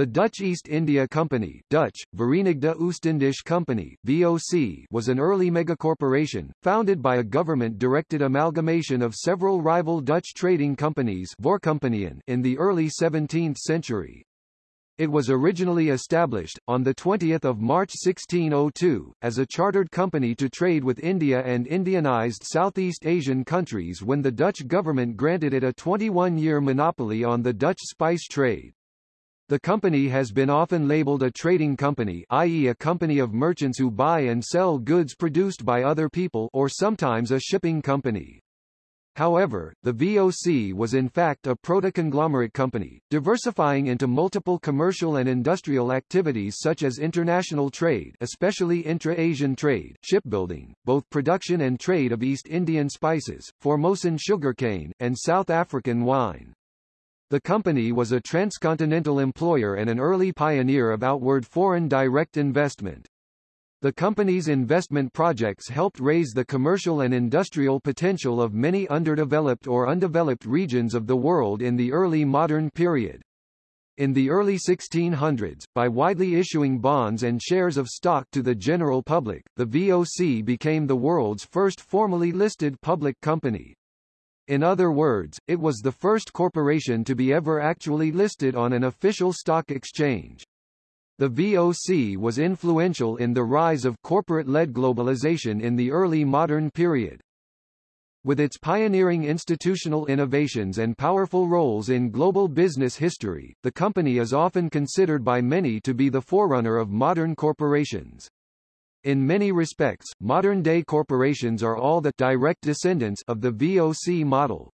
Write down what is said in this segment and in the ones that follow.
The Dutch East India Company Dutch, Verenigde Oostindische Company VOC, was an early megacorporation, founded by a government-directed amalgamation of several rival Dutch trading companies in the early 17th century. It was originally established, on 20 March 1602, as a chartered company to trade with India and Indianized Southeast Asian countries when the Dutch government granted it a 21-year monopoly on the Dutch spice trade. The company has been often labeled a trading company i.e. a company of merchants who buy and sell goods produced by other people or sometimes a shipping company. However, the VOC was in fact a proto-conglomerate company, diversifying into multiple commercial and industrial activities such as international trade especially intra-Asian trade, shipbuilding, both production and trade of East Indian spices, Formosan sugarcane, and South African wine. The company was a transcontinental employer and an early pioneer of outward foreign direct investment. The company's investment projects helped raise the commercial and industrial potential of many underdeveloped or undeveloped regions of the world in the early modern period. In the early 1600s, by widely issuing bonds and shares of stock to the general public, the VOC became the world's first formally listed public company. In other words, it was the first corporation to be ever actually listed on an official stock exchange. The VOC was influential in the rise of corporate-led globalization in the early modern period. With its pioneering institutional innovations and powerful roles in global business history, the company is often considered by many to be the forerunner of modern corporations. In many respects, modern-day corporations are all the direct descendants of the VOC model.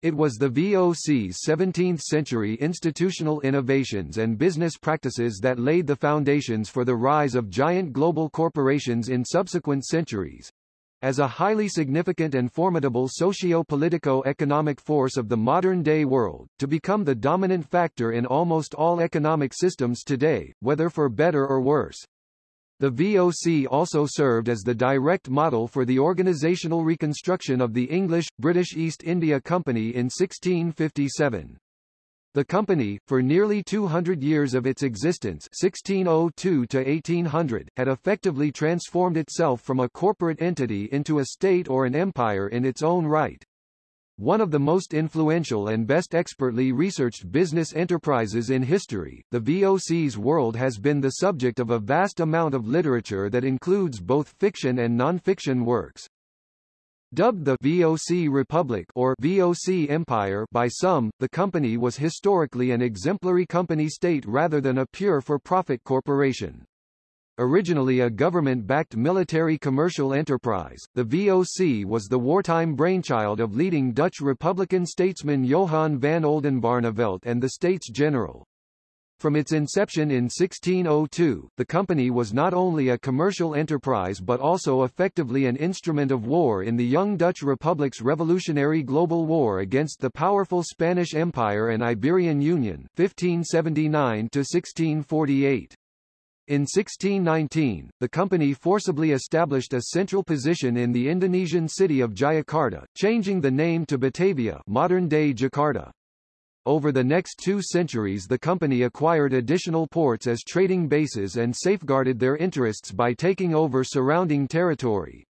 It was the VOC's 17th-century institutional innovations and business practices that laid the foundations for the rise of giant global corporations in subsequent centuries. As a highly significant and formidable socio-politico-economic force of the modern-day world, to become the dominant factor in almost all economic systems today, whether for better or worse. The VOC also served as the direct model for the organizational reconstruction of the English-British East India Company in 1657. The company, for nearly 200 years of its existence 1602 to 1800, had effectively transformed itself from a corporate entity into a state or an empire in its own right. One of the most influential and best expertly researched business enterprises in history, the VOC's world has been the subject of a vast amount of literature that includes both fiction and non-fiction works. Dubbed the VOC Republic or VOC Empire by some, the company was historically an exemplary company state rather than a pure for-profit corporation. Originally a government-backed military commercial enterprise, the VOC was the wartime brainchild of leading Dutch Republican statesman Johan van Oldenbarnevelt and the States General. From its inception in 1602, the company was not only a commercial enterprise but also effectively an instrument of war in the young Dutch Republic's revolutionary global war against the powerful Spanish Empire and Iberian Union 1579 -1648. In 1619, the company forcibly established a central position in the Indonesian city of Jayakarta, changing the name to Batavia modern-day Jakarta. Over the next two centuries the company acquired additional ports as trading bases and safeguarded their interests by taking over surrounding territory.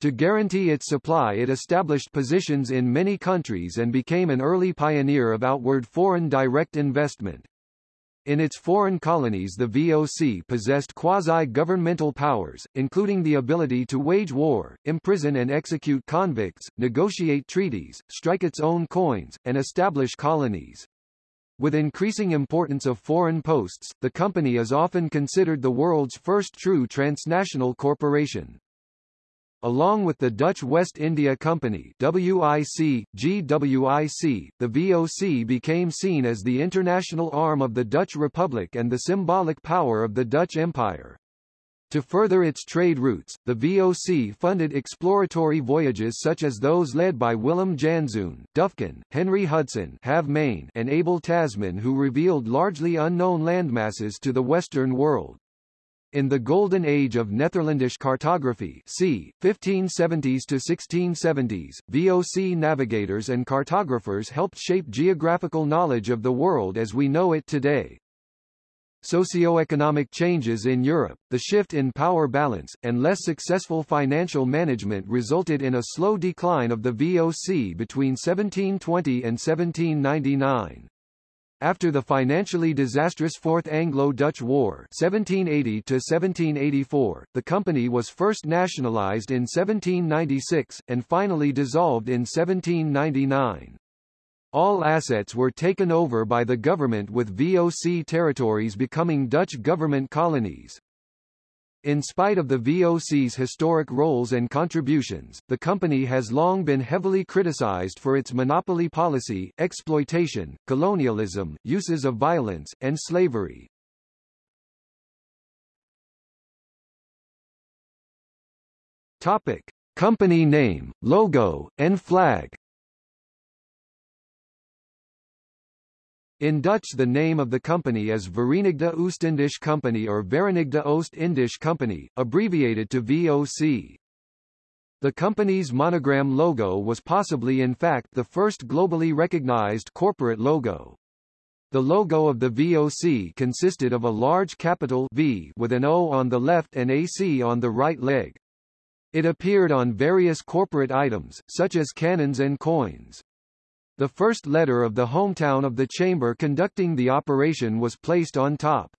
To guarantee its supply it established positions in many countries and became an early pioneer of outward foreign direct investment. In its foreign colonies the VOC possessed quasi-governmental powers, including the ability to wage war, imprison and execute convicts, negotiate treaties, strike its own coins, and establish colonies. With increasing importance of foreign posts, the company is often considered the world's first true transnational corporation. Along with the Dutch West India Company WIC, GWIC, the VOC became seen as the international arm of the Dutch Republic and the symbolic power of the Dutch Empire. To further its trade routes, the VOC funded exploratory voyages such as those led by Willem Janszoon, Duyfken, Henry Hudson Halve Maen, and Abel Tasman who revealed largely unknown landmasses to the Western world. In the Golden Age of Netherlandish cartography c. 1570s to 1670s, VOC navigators and cartographers helped shape geographical knowledge of the world as we know it today. Socioeconomic changes in Europe, the shift in power balance, and less successful financial management resulted in a slow decline of the VOC between 1720 and 1799. After the financially disastrous Fourth Anglo-Dutch War 1780-1784, the company was first nationalized in 1796, and finally dissolved in 1799. All assets were taken over by the government with VOC territories becoming Dutch government colonies. In spite of the VOC's historic roles and contributions, the company has long been heavily criticized for its monopoly policy, exploitation, colonialism, uses of violence, and slavery. Topic. Company name, logo, and flag In Dutch the name of the company is Verenigde Oostindische Company or Verenigde Oost-Indische Company, abbreviated to VOC. The company's monogram logo was possibly in fact the first globally recognized corporate logo. The logo of the VOC consisted of a large capital V with an O on the left and AC on the right leg. It appeared on various corporate items, such as cannons and coins. The first letter of the hometown of the chamber conducting the operation was placed on top.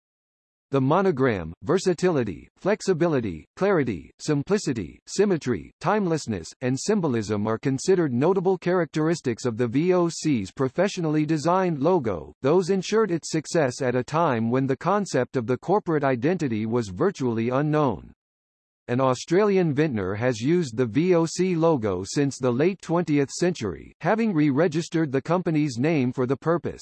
The monogram, versatility, flexibility, clarity, simplicity, symmetry, timelessness, and symbolism are considered notable characteristics of the VOC's professionally designed logo, those ensured its success at a time when the concept of the corporate identity was virtually unknown an Australian vintner has used the VOC logo since the late 20th century, having re-registered the company's name for the purpose.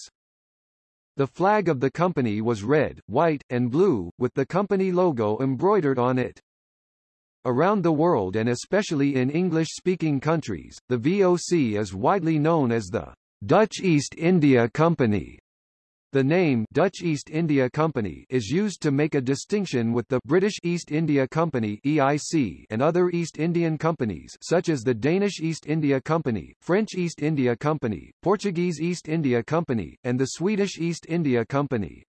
The flag of the company was red, white, and blue, with the company logo embroidered on it. Around the world and especially in English-speaking countries, the VOC is widely known as the Dutch East India Company. The name Dutch East India Company is used to make a distinction with the British East India Company EIC and other East Indian companies such as the Danish East India Company, French East India Company, Portuguese East India Company, and the Swedish East India Company.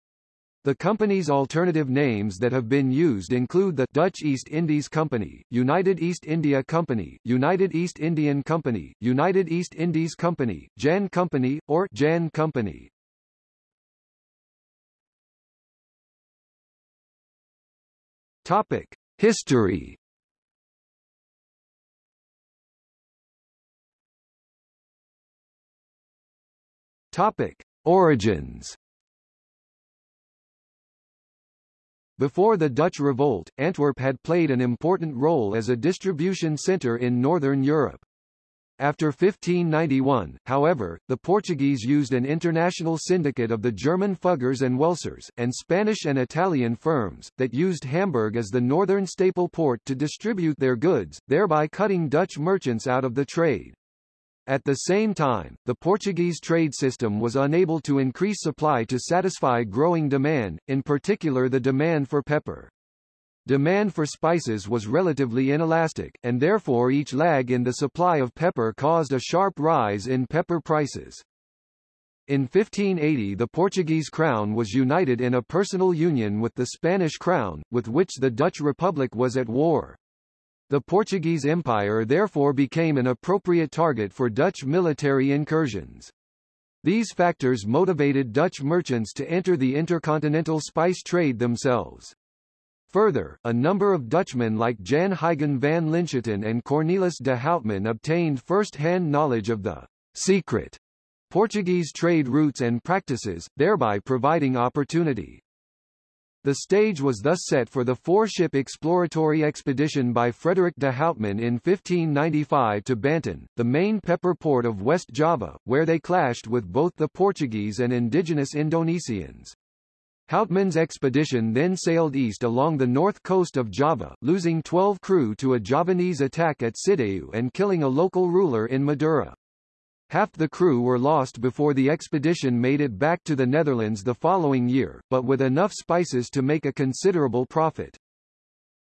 The company's alternative names that have been used include the Dutch East Indies Company, United East India Company, United East Indian Company, United East Indies Company, Jan Company, or Jan Company. Topic: History. Topic: Origins. Before the Dutch Revolt, Antwerp had played an important role as a distribution centre in Northern Europe. After 1591, however, the Portuguese used an international syndicate of the German Fuggers and Welsers, and Spanish and Italian firms, that used Hamburg as the northern staple port to distribute their goods, thereby cutting Dutch merchants out of the trade. At the same time, the Portuguese trade system was unable to increase supply to satisfy growing demand, in particular the demand for pepper. Demand for spices was relatively inelastic, and therefore each lag in the supply of pepper caused a sharp rise in pepper prices. In 1580 the Portuguese crown was united in a personal union with the Spanish crown, with which the Dutch Republic was at war. The Portuguese Empire therefore became an appropriate target for Dutch military incursions. These factors motivated Dutch merchants to enter the intercontinental spice trade themselves. Further, a number of Dutchmen like Jan Huygen van Linschoten and Cornelis de Houtman obtained first-hand knowledge of the secret Portuguese trade routes and practices, thereby providing opportunity. The stage was thus set for the four-ship exploratory expedition by Frederick de Houtman in 1595 to Banten, the main pepper port of West Java, where they clashed with both the Portuguese and indigenous Indonesians. Houtman's expedition then sailed east along the north coast of Java, losing 12 crew to a Javanese attack at Sidayu and killing a local ruler in Madura. Half the crew were lost before the expedition made it back to the Netherlands the following year, but with enough spices to make a considerable profit.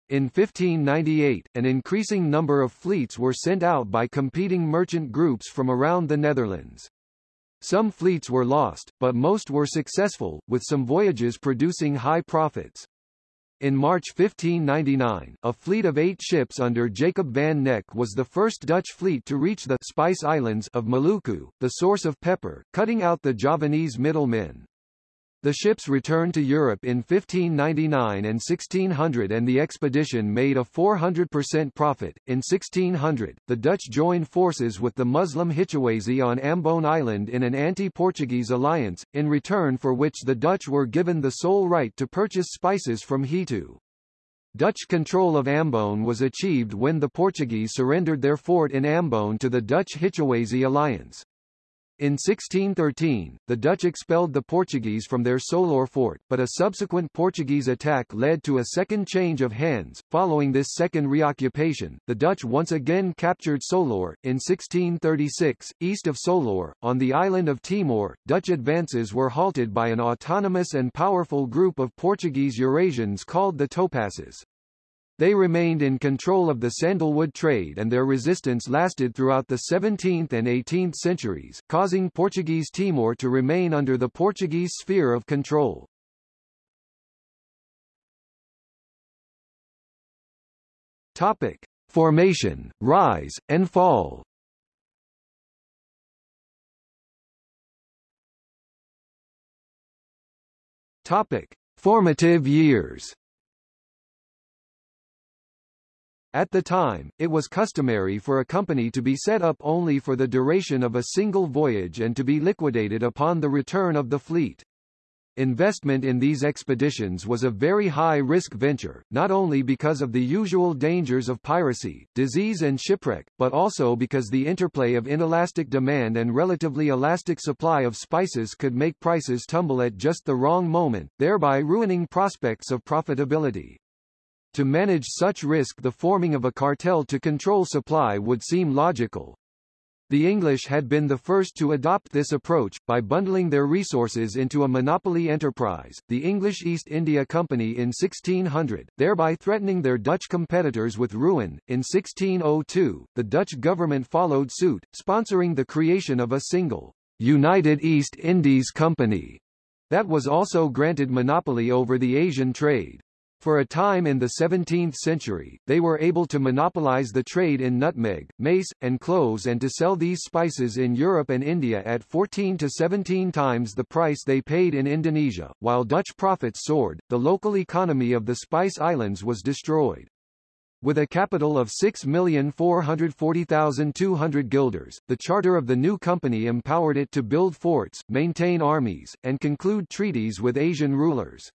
In 1598, an increasing number of fleets were sent out by competing merchant groups from around the Netherlands. Some fleets were lost, but most were successful, with some voyages producing high profits. In March 1599, a fleet of eight ships under Jacob van Neck was the first Dutch fleet to reach the Spice Islands of Maluku, the source of pepper, cutting out the Javanese middlemen. The ships returned to Europe in 1599 and 1600 and the expedition made a 400% profit. In 1600, the Dutch joined forces with the Muslim Hituese on Ambon Island in an anti-Portuguese alliance, in return for which the Dutch were given the sole right to purchase spices from Hitu. Dutch control of Ambon was achieved when the Portuguese surrendered their fort in Ambon to the Dutch Hituese alliance. In 1613, the Dutch expelled the Portuguese from their Solor fort, but a subsequent Portuguese attack led to a second change of hands. Following this second reoccupation, the Dutch once again captured Solor. In 1636, east of Solor, on the island of Timor, Dutch advances were halted by an autonomous and powerful group of Portuguese Eurasians called the Topasses. They remained in control of the sandalwood trade and their resistance lasted throughout the 17th and 18th centuries, causing Portuguese Timor to remain under the Portuguese sphere of control. Topic. Formation, rise, and fall Topic. Formative years At the time, it was customary for a company to be set up only for the duration of a single voyage and to be liquidated upon the return of the fleet. Investment in these expeditions was a very high-risk venture, not only because of the usual dangers of piracy, disease and shipwreck, but also because the interplay of inelastic demand and relatively elastic supply of spices could make prices tumble at just the wrong moment, thereby ruining prospects of profitability. To manage such risk the forming of a cartel to control supply would seem logical. The English had been the first to adopt this approach, by bundling their resources into a monopoly enterprise, the English East India Company in 1600, thereby threatening their Dutch competitors with ruin. In 1602, the Dutch government followed suit, sponsoring the creation of a single, United East Indies Company, that was also granted monopoly over the Asian trade. For a time in the 17th century, they were able to monopolize the trade in nutmeg, mace, and cloves and to sell these spices in Europe and India at 14 to 17 times the price they paid in Indonesia. While Dutch profits soared, the local economy of the Spice Islands was destroyed. With a capital of 6,440,200 guilders, the charter of the new company empowered it to build forts, maintain armies, and conclude treaties with Asian rulers.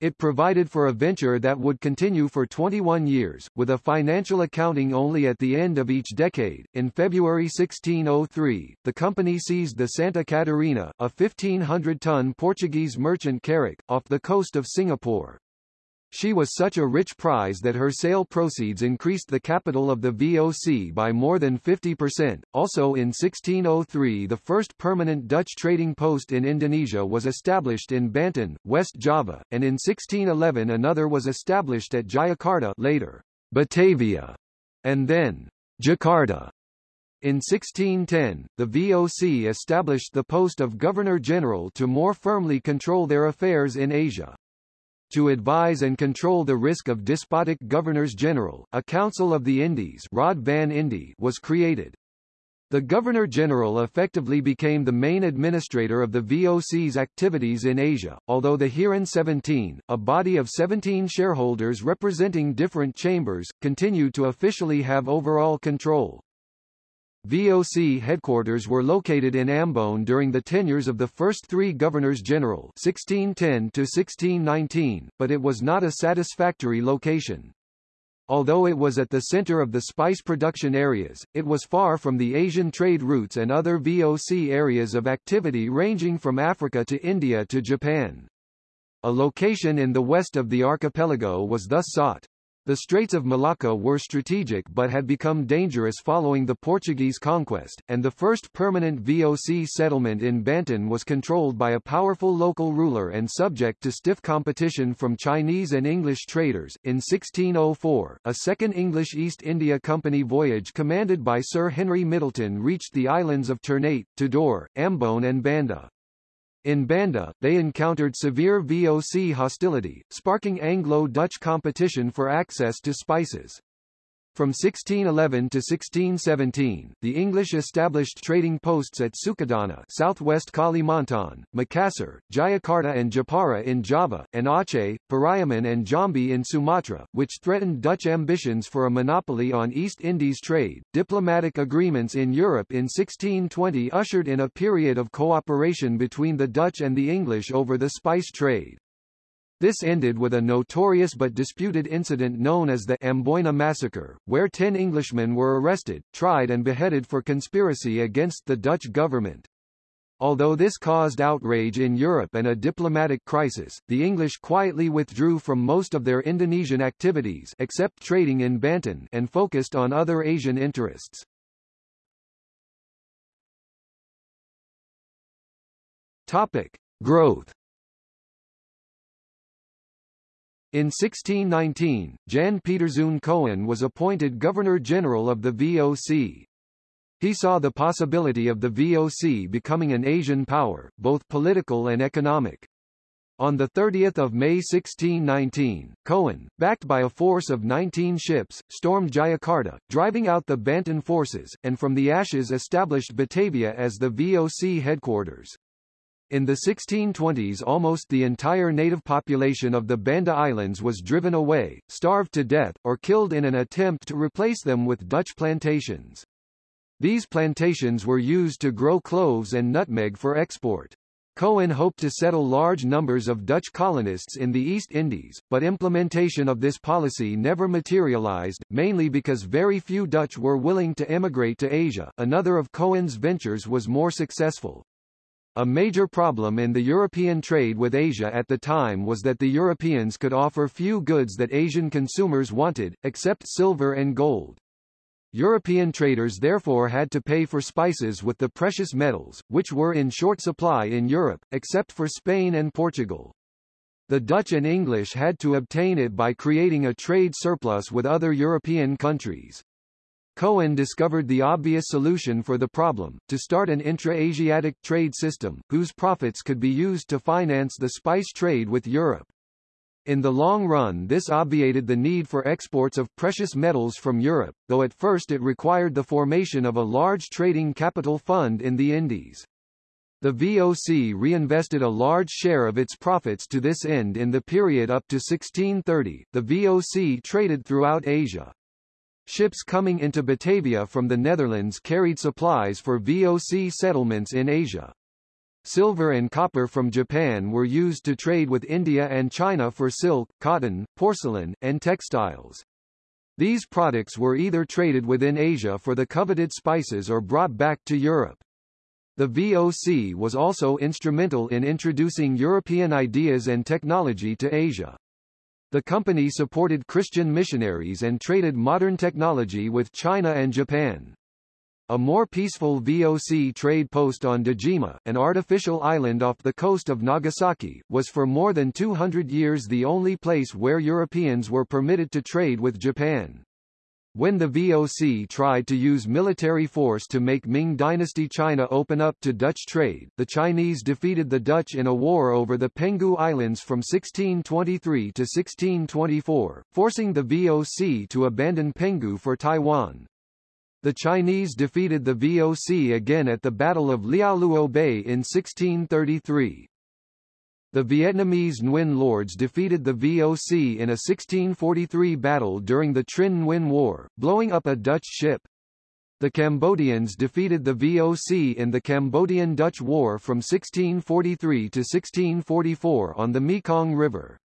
It provided for a venture that would continue for 21 years, with a financial accounting only at the end of each decade. In February 1603, the company seized the Santa Catarina, a 1,500-ton Portuguese merchant carrack, off the coast of Singapore. She was such a rich prize that her sale proceeds increased the capital of the VOC by more than 50%. Also in 1603 the first permanent Dutch trading post in Indonesia was established in Banten, West Java, and in 1611 another was established at Jayakarta later, Batavia, and then Jakarta. In 1610, the VOC established the post of Governor-General to more firmly control their affairs in Asia. To advise and control the risk of despotic governors-general, a Council of the Indies Raad van Indie was created. The Governor-General effectively became the main administrator of the VOC's activities in Asia, although the Heeren 17, a body of 17 shareholders representing different chambers, continued to officially have overall control. VOC headquarters were located in Ambon during the tenures of the first three governors-general 1610 to 1619, but it was not a satisfactory location. Although it was at the center of the spice production areas, it was far from the Asian trade routes and other VOC areas of activity ranging from Africa to India to Japan. A location in the west of the archipelago was thus sought. The Straits of Malacca were strategic but had become dangerous following the Portuguese conquest, and the first permanent VOC settlement in Banten was controlled by a powerful local ruler and subject to stiff competition from Chinese and English traders. In 1604, a second English East India Company voyage commanded by Sir Henry Middleton reached the islands of Ternate, Tidore, Ambon and Banda. In Banda, they encountered severe VOC hostility, sparking Anglo-Dutch competition for access to spices. From 1611 to 1617, the English established trading posts at Sukadana southwest Kalimantan, Makassar, Jayakarta and Jepara in Java, and Aceh, Pariaman and Jambi in Sumatra, which threatened Dutch ambitions for a monopoly on East Indies trade. Diplomatic agreements in Europe in 1620 ushered in a period of cooperation between the Dutch and the English over the spice trade. This ended with a notorious but disputed incident known as the Amboina Massacre, where ten Englishmen were arrested, tried and beheaded for conspiracy against the Dutch government. Although this caused outrage in Europe and a diplomatic crisis, the English quietly withdrew from most of their Indonesian activities except trading in Banten and focused on other Asian interests. Topic: Growth In 1619, Jan Pieterszoon Coen was appointed Governor-General of the VOC. He saw the possibility of the VOC becoming an Asian power, both political and economic. On 30 May 1619, Coen, backed by a force of 19 ships, stormed Jayakarta, driving out the Banten forces, and from the ashes established Batavia as the VOC headquarters. In the 1620s almost the entire native population of the Banda Islands was driven away, starved to death, or killed in an attempt to replace them with Dutch plantations. These plantations were used to grow cloves and nutmeg for export. Coen hoped to settle large numbers of Dutch colonists in the East Indies, but implementation of this policy never materialized, mainly because very few Dutch were willing to emigrate to Asia. Another of Coen's ventures was more successful. A major problem in the European trade with Asia at the time was that the Europeans could offer few goods that Asian consumers wanted, except silver and gold. European traders therefore had to pay for spices with the precious metals, which were in short supply in Europe, except for Spain and Portugal. The Dutch and English had to obtain it by creating a trade surplus with other European countries. Coen discovered the obvious solution for the problem, to start an intra-Asiatic trade system, whose profits could be used to finance the spice trade with Europe. In the long run this obviated the need for exports of precious metals from Europe, though at first it required the formation of a large trading capital fund in the Indies. The VOC reinvested a large share of its profits to this end in the period up to 1630. The VOC traded throughout Asia. Ships coming into Batavia from the Netherlands carried supplies for VOC settlements in Asia. Silver and copper from Japan were used to trade with India and China for silk, cotton, porcelain, and textiles. These products were either traded within Asia for the coveted spices or brought back to Europe. The VOC was also instrumental in introducing European ideas and technology to Asia. The company supported Christian missionaries and traded modern technology with China and Japan. A more peaceful VOC trade post on Dejima, an artificial island off the coast of Nagasaki, was for more than 200 years the only place where Europeans were permitted to trade with Japan. When the VOC tried to use military force to make Ming Dynasty China open up to Dutch trade, the Chinese defeated the Dutch in a war over the Penghu Islands from 1623 to 1624, forcing the VOC to abandon Penghu for Taiwan. The Chinese defeated the VOC again at the Battle of Liaoluo Bay in 1633. The Vietnamese Nguyen Lords defeated the VOC in a 1643 battle during the Trinh Nguyen War, blowing up a Dutch ship. The Cambodians defeated the VOC in the Cambodian-Dutch War from 1643 to 1644 on the Mekong River.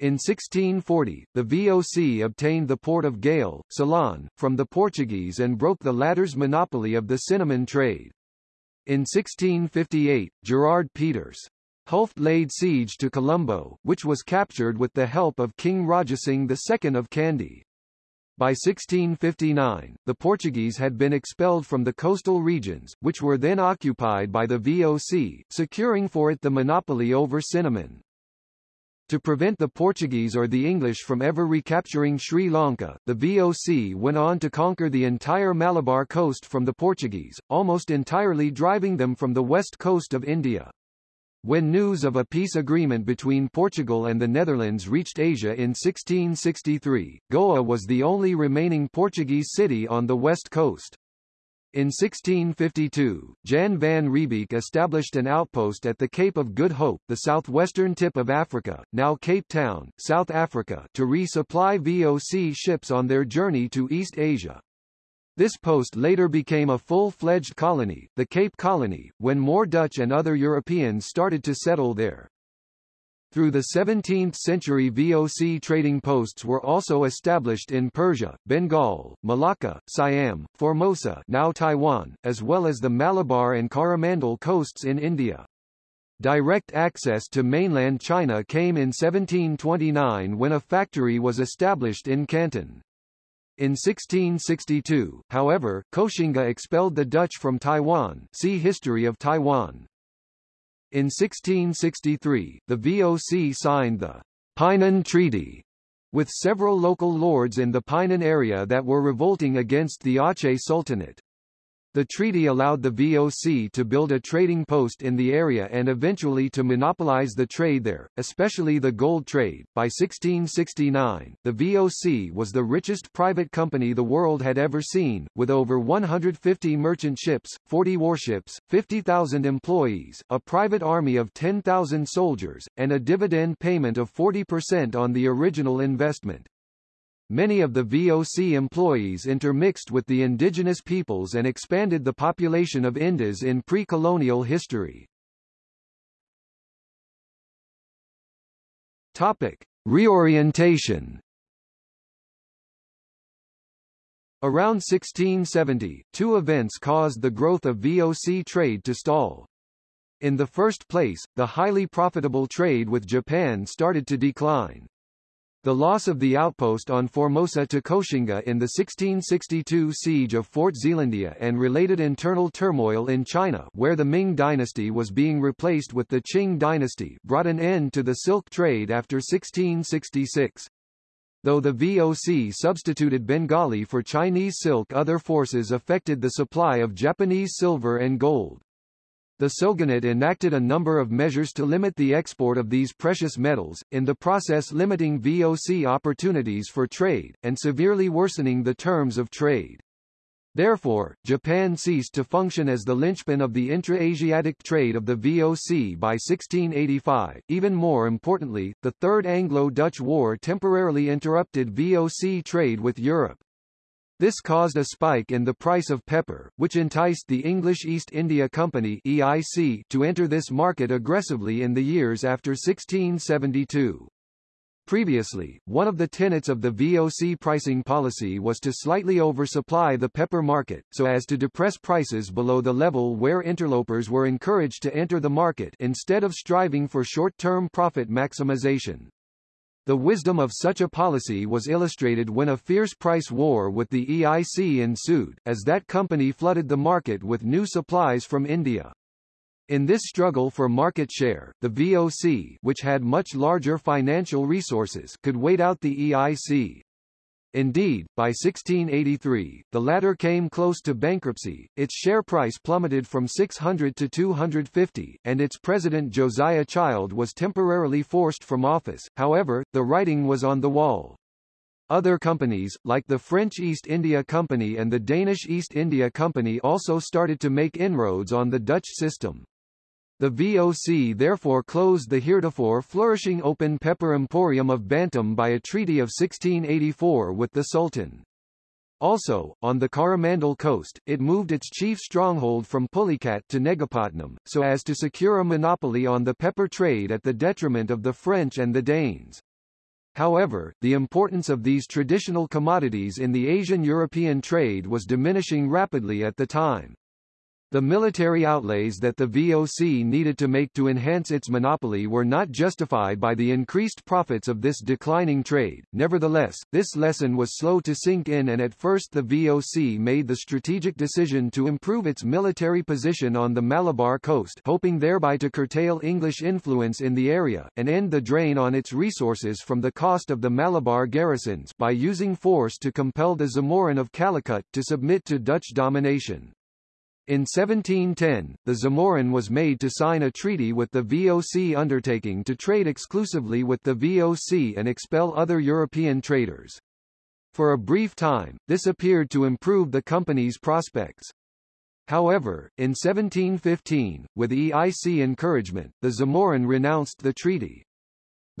In 1640, the VOC obtained the port of Galle, Ceylon, from the Portuguese and broke the latter's monopoly of the cinnamon trade. In 1658, Gerard Peters Hulft laid siege to Colombo, which was captured with the help of King Rajasingh II of Kandy. By 1659, the Portuguese had been expelled from the coastal regions, which were then occupied by the VOC, securing for it the monopoly over cinnamon. To prevent the Portuguese or the English from ever recapturing Sri Lanka, the VOC went on to conquer the entire Malabar coast from the Portuguese, almost entirely driving them from the west coast of India. When news of a peace agreement between Portugal and the Netherlands reached Asia in 1663, Goa was the only remaining Portuguese city on the west coast. In 1652, Jan van Riebeeck established an outpost at the Cape of Good Hope the southwestern tip of Africa, now Cape Town, South Africa to resupply VOC ships on their journey to East Asia. This post later became a full-fledged colony, the Cape Colony, when more Dutch and other Europeans started to settle there. Through the 17th century VOC trading posts were also established in Persia, Bengal, Malacca, Siam, Formosa now Taiwan, as well as the Malabar and Coromandel coasts in India. Direct access to mainland China came in 1729 when a factory was established in Canton. In 1662, however, Koxinga expelled the Dutch from Taiwan see History of Taiwan. In 1663, the VOC signed the Painan Treaty with several local lords in the Painan area that were revolting against the Aceh Sultanate. The treaty allowed the VOC to build a trading post in the area and eventually to monopolize the trade there, especially the gold trade. By 1669, the VOC was the richest private company the world had ever seen, with over 150 merchant ships, 40 warships, 50,000 employees, a private army of 10,000 soldiers, and a dividend payment of 40% on the original investment. Many of the VOC employees intermixed with the indigenous peoples and expanded the population of Indos in pre-colonial history. Topic: Reorientation. Around 1670, two events caused the growth of VOC trade to stall. In the first place, the highly profitable trade with Japan started to decline. The loss of the outpost on Formosa to Koxinga in the 1662 siege of Fort Zeelandia and related internal turmoil in China where the Ming dynasty was being replaced with the Qing dynasty brought an end to the silk trade after 1666. Though the VOC substituted Bengali for Chinese silk other forces affected the supply of Japanese silver and gold the Shogunate enacted a number of measures to limit the export of these precious metals, in the process limiting VOC opportunities for trade, and severely worsening the terms of trade. Therefore, Japan ceased to function as the linchpin of the intra-Asiatic trade of the VOC by 1685. Even more importantly, the Third Anglo-Dutch War temporarily interrupted VOC trade with Europe. This caused a spike in the price of pepper, which enticed the English East India Company EIC to enter this market aggressively in the years after 1672. Previously, one of the tenets of the VOC pricing policy was to slightly oversupply the pepper market, so as to depress prices below the level where interlopers were encouraged to enter the market instead of striving for short-term profit maximization. The wisdom of such a policy was illustrated when a fierce price war with the EIC ensued, as that company flooded the market with new supplies from India. In this struggle for market share, the VOC which had much larger financial resources could wait out the EIC. Indeed, by 1683, the latter came close to bankruptcy, its share price plummeted from 600 to 250, and its president Josiah Child was temporarily forced from office, however, the writing was on the wall. Other companies, like the French East India Company and the Danish East India Company also started to make inroads on the Dutch system. The VOC therefore closed the heretofore flourishing open pepper emporium of Bantam by a treaty of 1684 with the Sultan. Also, on the Coromandel coast, it moved its chief stronghold from Pulicat to Negapatnam, so as to secure a monopoly on the pepper trade at the detriment of the French and the Danes. However, the importance of these traditional commodities in the Asian-European trade was diminishing rapidly at the time. The military outlays that the VOC needed to make to enhance its monopoly were not justified by the increased profits of this declining trade. Nevertheless, this lesson was slow to sink in and at first the VOC made the strategic decision to improve its military position on the Malabar coast hoping thereby to curtail English influence in the area, and end the drain on its resources from the cost of the Malabar garrisons by using force to compel the Zamorin of Calicut to submit to Dutch domination. In 1710, the Zamorin was made to sign a treaty with the VOC undertaking to trade exclusively with the VOC and expel other European traders. For a brief time, this appeared to improve the company's prospects. However, in 1715, with EIC encouragement, the Zamorin renounced the treaty.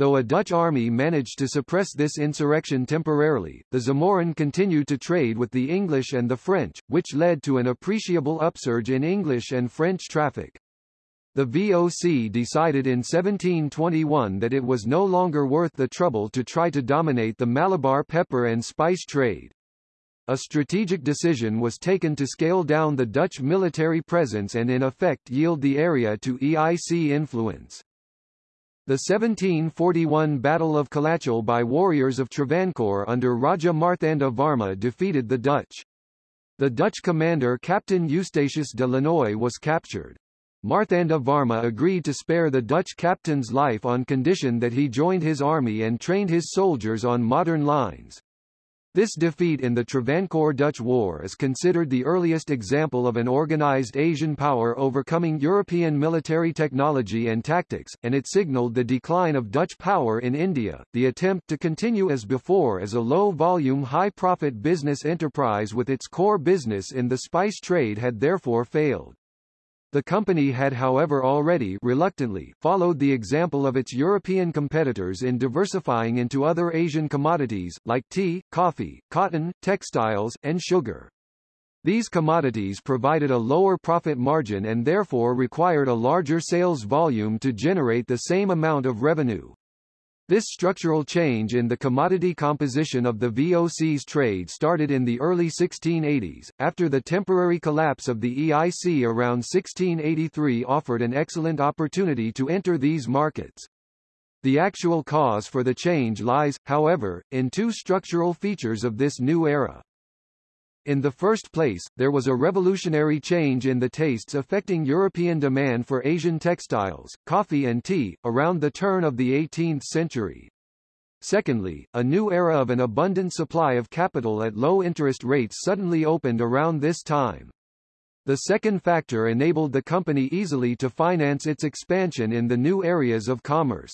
Though a Dutch army managed to suppress this insurrection temporarily, the Zamorin continued to trade with the English and the French, which led to an appreciable upsurge in English and French traffic. The VOC decided in 1721 that it was no longer worth the trouble to try to dominate the Malabar pepper and spice trade. A strategic decision was taken to scale down the Dutch military presence and in effect yield the area to EIC influence. The 1741 Battle of Colachel by warriors of Travancore under Raja Marthanda Varma defeated the Dutch. The Dutch commander Captain Eustatius de Lannoy was captured. Marthanda Varma agreed to spare the Dutch captain's life on condition that he joined his army and trained his soldiers on modern lines. This defeat in the Travancore-Dutch War is considered the earliest example of an organized Asian power overcoming European military technology and tactics, and it signaled the decline of Dutch power in India. The attempt to continue as before as a low-volume high-profit business enterprise with its core business in the spice trade had therefore failed. The company had however already reluctantly followed the example of its European competitors in diversifying into other Asian commodities, like tea, coffee, cotton, textiles, and sugar. These commodities provided a lower profit margin and therefore required a larger sales volume to generate the same amount of revenue. This structural change in the commodity composition of the VOC's trade started in the early 1680s, after the temporary collapse of the EIC around 1683 offered an excellent opportunity to enter these markets. The actual cause for the change lies, however, in two structural features of this new era. In the first place, there was a revolutionary change in the tastes affecting European demand for Asian textiles, coffee and tea, around the turn of the 18th century. Secondly, a new era of an abundant supply of capital at low interest rates suddenly opened around this time. The second factor enabled the company easily to finance its expansion in the new areas of commerce.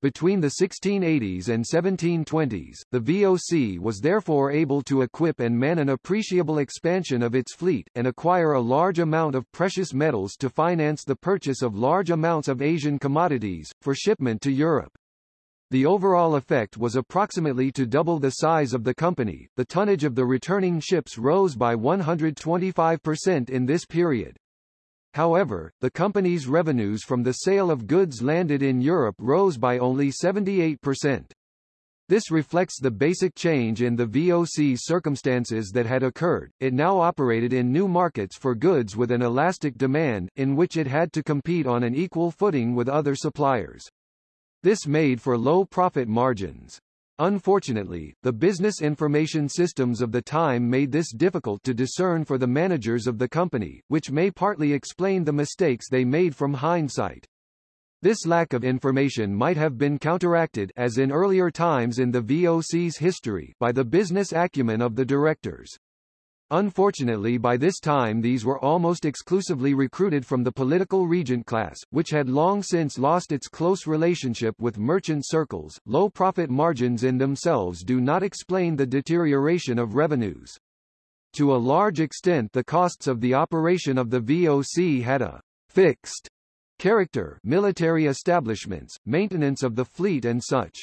Between the 1680s and 1720s, the VOC was therefore able to equip and man an appreciable expansion of its fleet, and acquire a large amount of precious metals to finance the purchase of large amounts of Asian commodities, for shipment to Europe. The overall effect was approximately to double the size of the company. The tonnage of the returning ships rose by 125% in this period. However, the company's revenues from the sale of goods landed in Europe rose by only 78%. This reflects the basic change in the VOC's circumstances that had occurred. It now operated in new markets for goods with an elastic demand, in which it had to compete on an equal footing with other suppliers. This made for low profit margins. Unfortunately, the business information systems of the time made this difficult to discern for the managers of the company, which may partly explain the mistakes they made from hindsight. This lack of information might have been counteracted as in earlier times in the VOC's history by the business acumen of the directors. Unfortunately by this time these were almost exclusively recruited from the political regent class, which had long since lost its close relationship with merchant circles. Low profit margins in themselves do not explain the deterioration of revenues. To a large extent the costs of the operation of the VOC had a fixed character military establishments, maintenance of the fleet and such.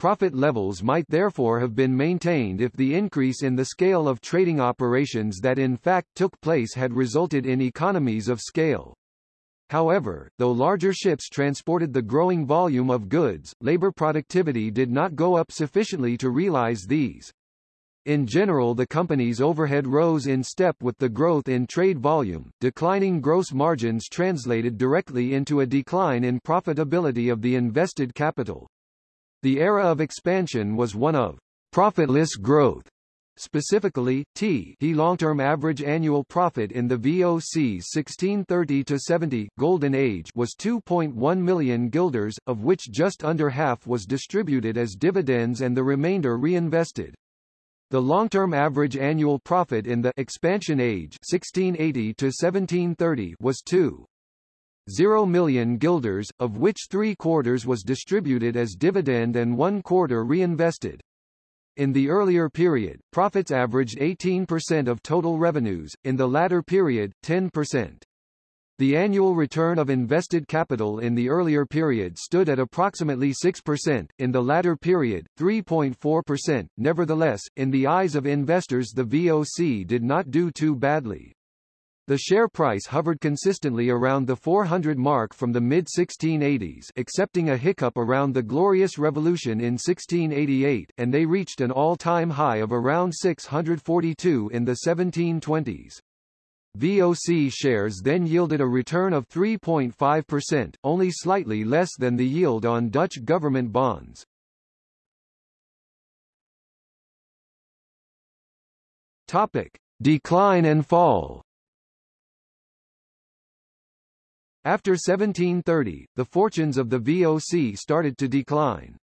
Profit levels might therefore have been maintained if the increase in the scale of trading operations that in fact took place had resulted in economies of scale. However, though larger ships transported the growing volume of goods, labor productivity did not go up sufficiently to realize these. In general the company's overhead rose in step with the growth in trade volume, declining gross margins translated directly into a decline in profitability of the invested capital. The era of expansion was one of profitless growth. Specifically, T he long-term average annual profit in the VOC's 1630-70 Golden Age was 2.1 million guilders, of which just under half was distributed as dividends and the remainder reinvested. The long-term average annual profit in the expansion age 1680 to 1730 was 2.0 million guilders, of which three quarters was distributed as dividend and one quarter reinvested. In the earlier period, profits averaged 18% of total revenues, in the latter period, 10%. The annual return of invested capital in the earlier period stood at approximately 6%, in the latter period, 3.4%. Nevertheless, in the eyes of investors the VOC did not do too badly. The share price hovered consistently around the 400 mark from the mid-1680s excepting a hiccup around the Glorious Revolution in 1688, and they reached an all-time high of around 642 in the 1720s. VOC shares then yielded a return of 3.5%, only slightly less than the yield on Dutch government bonds. Topic: Decline and fall. After 1730, the fortunes of the VOC started to decline.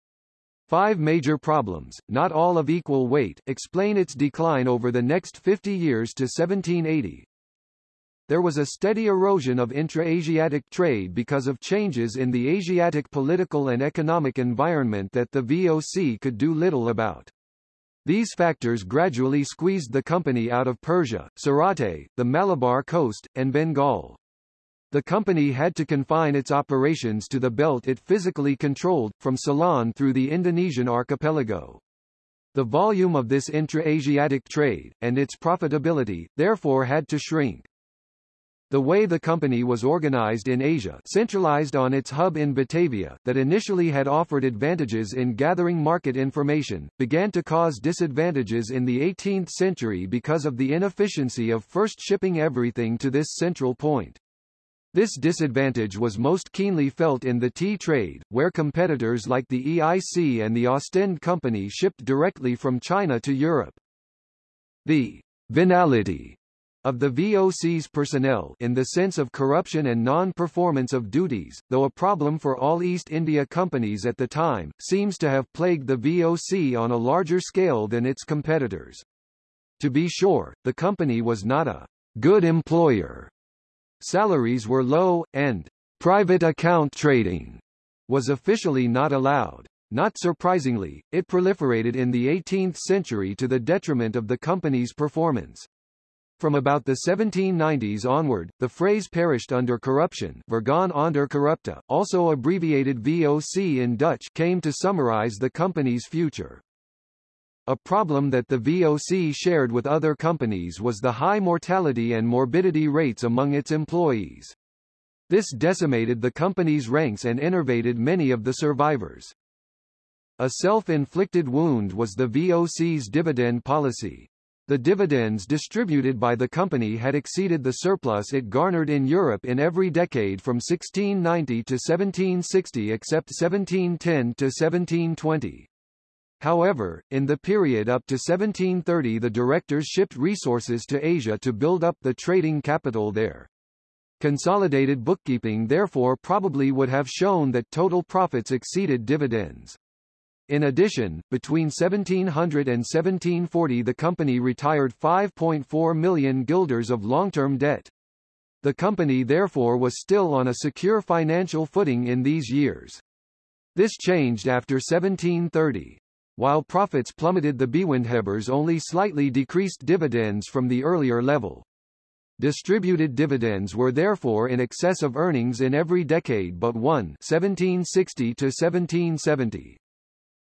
Five major problems, not all of equal weight, explain its decline over the next 50 years to 1780 there was a steady erosion of intra-Asiatic trade because of changes in the Asiatic political and economic environment that the VOC could do little about. These factors gradually squeezed the company out of Persia, Surate, the Malabar coast, and Bengal. The company had to confine its operations to the belt it physically controlled, from Ceylon through the Indonesian archipelago. The volume of this intra-Asiatic trade, and its profitability, therefore had to shrink. The way the company was organized in Asia centralized on its hub in Batavia, that initially had offered advantages in gathering market information, began to cause disadvantages in the 18th century because of the inefficiency of first shipping everything to this central point. This disadvantage was most keenly felt in the tea trade, where competitors like the EIC and the Ostend Company shipped directly from China to Europe. The venality of the VOC's personnel in the sense of corruption and non-performance of duties, though a problem for all East India companies at the time, seems to have plagued the VOC on a larger scale than its competitors. To be sure, the company was not a good employer. Salaries were low, and private account trading was officially not allowed. Not surprisingly, it proliferated in the 18th century to the detriment of the company's performance. From about the 1790s onward, the phrase perished under corruption vergaan onder corruptie, also abbreviated VOC in Dutch came to summarize the company's future. A problem that the VOC shared with other companies was the high mortality and morbidity rates among its employees. This decimated the company's ranks and enervated many of the survivors. A self-inflicted wound was the VOC's dividend policy. The dividends distributed by the company had exceeded the surplus it garnered in Europe in every decade from 1690 to 1760 except 1710 to 1720. However, in the period up to 1730 the directors shipped resources to Asia to build up the trading capital there. Consolidated bookkeeping therefore probably would have shown that total profits exceeded dividends. In addition, between 1700 and 1740 the company retired 5.4 million guilders of long-term debt. The company therefore was still on a secure financial footing in these years. This changed after 1730. While profits plummeted the Bewindhebbers only slightly decreased dividends from the earlier level. Distributed dividends were therefore in excess of earnings in every decade but one 1760 to 1770.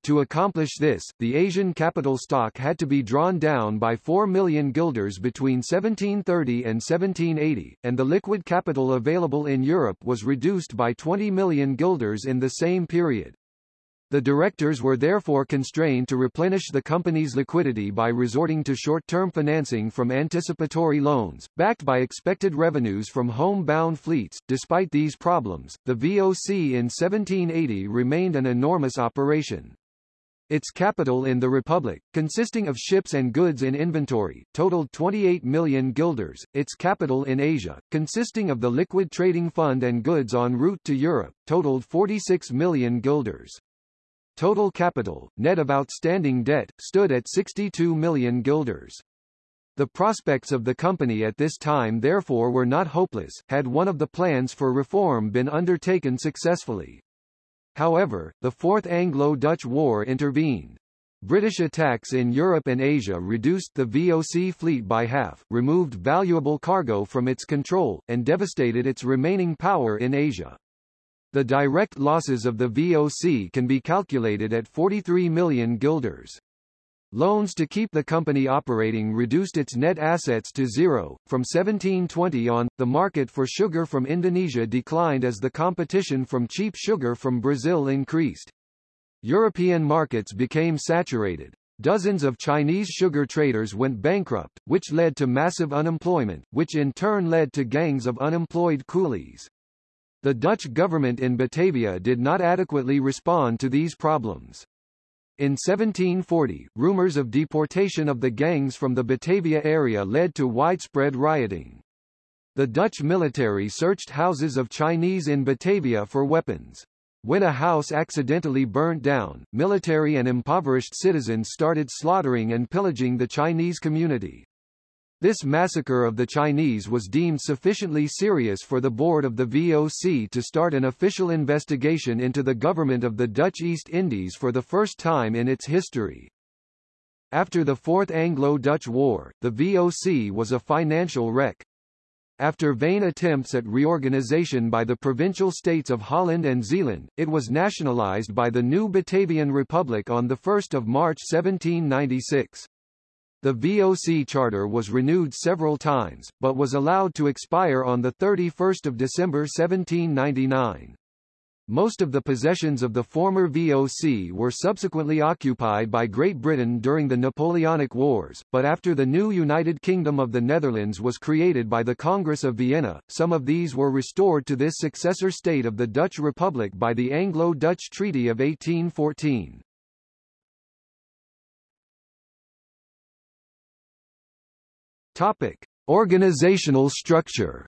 To accomplish this, the Asian capital stock had to be drawn down by 4 million guilders between 1730 and 1780, and the liquid capital available in Europe was reduced by 20 million guilders in the same period. The directors were therefore constrained to replenish the company's liquidity by resorting to short-term financing from anticipatory loans, backed by expected revenues from home-bound fleets. Despite these problems, the VOC in 1780 remained an enormous operation. Its capital in the Republic, consisting of ships and goods in inventory, totaled 28 million guilders. Its capital in Asia, consisting of the liquid trading fund and goods en route to Europe, totaled 46 million guilders. Total capital, net of outstanding debt, stood at 62 million guilders. The prospects of the company at this time therefore were not hopeless, had one of the plans for reform been undertaken successfully. However, the Fourth Anglo-Dutch War intervened. British attacks in Europe and Asia reduced the VOC fleet by half, removed valuable cargo from its control, and devastated its remaining power in Asia. The direct losses of the VOC can be calculated at 43 million guilders. Loans to keep the company operating reduced its net assets to zero. From 1720 on, the market for sugar from Indonesia declined as the competition from cheap sugar from Brazil increased. European markets became saturated. Dozens of Chinese sugar traders went bankrupt, which led to massive unemployment, which in turn led to gangs of unemployed coolies. The Dutch government in Batavia did not adequately respond to these problems. In 1740, rumors of deportation of the gangs from the Batavia area led to widespread rioting. The Dutch military searched houses of Chinese in Batavia for weapons. When a house accidentally burnt down, military and impoverished citizens started slaughtering and pillaging the Chinese community. This massacre of the Chinese was deemed sufficiently serious for the board of the VOC to start an official investigation into the government of the Dutch East Indies for the first time in its history. After the Fourth Anglo-Dutch War, the VOC was a financial wreck. After vain attempts at reorganization by the provincial states of Holland and Zeeland, it was nationalized by the new Batavian Republic on 1 March 1796. The VOC charter was renewed several times, but was allowed to expire on 31 December 1799. Most of the possessions of the former VOC were subsequently occupied by Great Britain during the Napoleonic Wars, but after the new United Kingdom of the Netherlands was created by the Congress of Vienna, some of these were restored to this successor state of the Dutch Republic by the Anglo-Dutch Treaty of 1814. Topic: Organizational structure.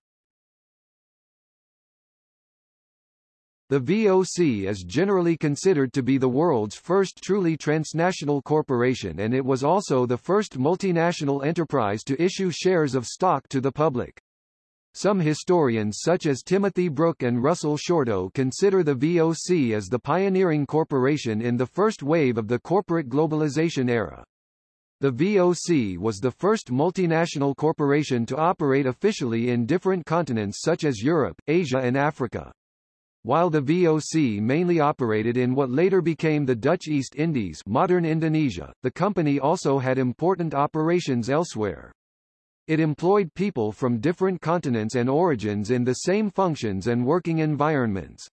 The VOC is generally considered to be the world's first truly transnational corporation and it was also the first multinational enterprise to issue shares of stock to the public. Some historians such as Timothy Brook and Russell Shorto consider the VOC as the pioneering corporation in the first wave of the corporate globalization era. The VOC was the first multinational corporation to operate officially in different continents such as Europe, Asia and Africa. While the VOC mainly operated in what later became the Dutch East Indies modern Indonesia, the company also had important operations elsewhere. It employed people from different continents and origins in the same functions and working environments.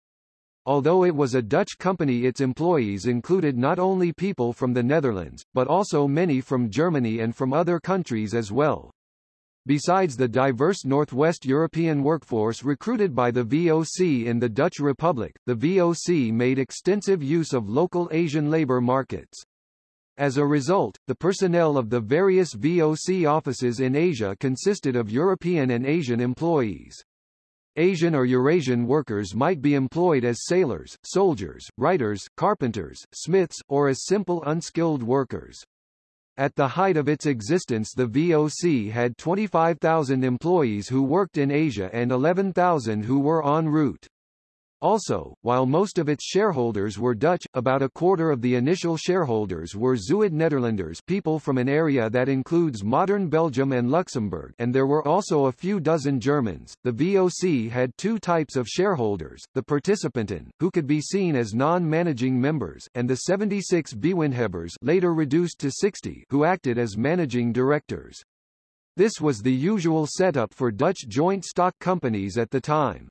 Although it was a Dutch company its employees included not only people from the Netherlands, but also many from Germany and from other countries as well. Besides the diverse Northwest European workforce recruited by the VOC in the Dutch Republic, the VOC made extensive use of local Asian labor markets. As a result, the personnel of the various VOC offices in Asia consisted of European and Asian employees. Asian or Eurasian workers might be employed as sailors, soldiers, writers, carpenters, smiths, or as simple unskilled workers. At the height of its existence the VOC had 25,000 employees who worked in Asia and 11,000 who were en route. Also, while most of its shareholders were Dutch, about a quarter of the initial shareholders were Zuid-Nederlanders people from an area that includes modern Belgium and Luxembourg and there were also a few dozen Germans. The VOC had two types of shareholders, the participanten, who could be seen as non-managing members, and the 76 Bewindhebbers later reduced to 60 who acted as managing directors. This was the usual setup for Dutch joint stock companies at the time.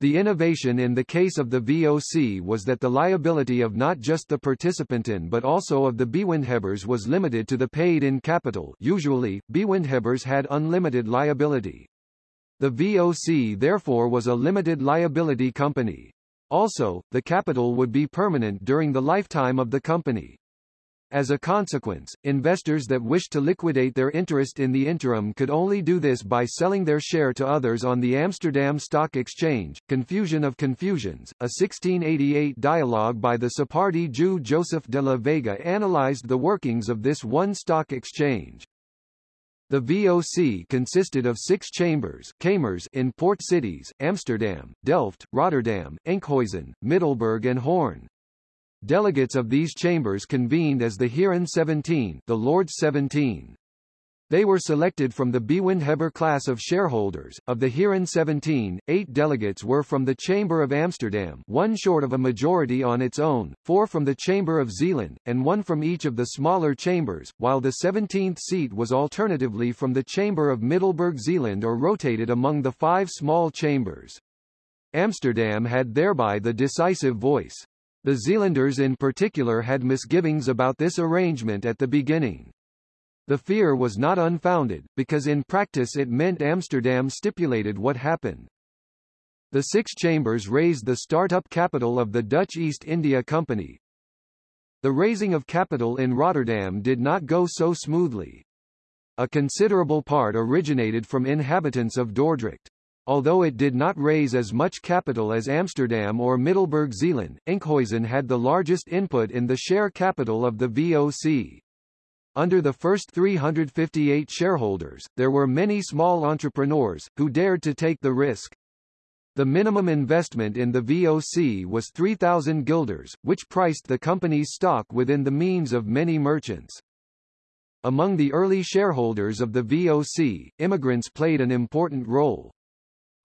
The innovation in the case of the VOC was that the liability of not just the participanten but also of the bewindhebbers was limited to the paid-in capital usually, bewindhebbers had unlimited liability. The VOC therefore was a limited liability company. Also, the capital would be permanent during the lifetime of the company. As a consequence, investors that wished to liquidate their interest in the interim could only do this by selling their share to others on the Amsterdam Stock Exchange. Confusion of Confusions, a 1688 dialogue by the Sephardi Jew Joseph de la Vega analyzed the workings of this one stock exchange. The VOC consisted of six chambers kamers in port cities, Amsterdam, Delft, Rotterdam, Enkhuizen, Middelburg and Hoorn. Delegates of these chambers convened as the Heeren 17 the Lords 17. They were selected from the Bewindhebber class of shareholders. Of the Heeren 17, eight delegates were from the Chamber of Amsterdam one short of a majority on its own, four from the Chamber of Zeeland, and one from each of the smaller chambers, while the 17th seat was alternatively from the Chamber of Middelburg Zeeland or rotated among the five small chambers. Amsterdam had thereby the decisive voice. The Zealanders in particular had misgivings about this arrangement at the beginning. The fear was not unfounded, because in practice it meant Amsterdam stipulated what happened. The six chambers raised the start-up capital of the Dutch East India Company. The raising of capital in Rotterdam did not go so smoothly. A considerable part originated from inhabitants of Dordrecht. Although it did not raise as much capital as Amsterdam or Middelburg Zeeland, Enkhuizen had the largest input in the share capital of the VOC. Under the first 358 shareholders, there were many small entrepreneurs, who dared to take the risk. The minimum investment in the VOC was 3,000 guilders, which priced the company's stock within the means of many merchants. Among the early shareholders of the VOC, immigrants played an important role.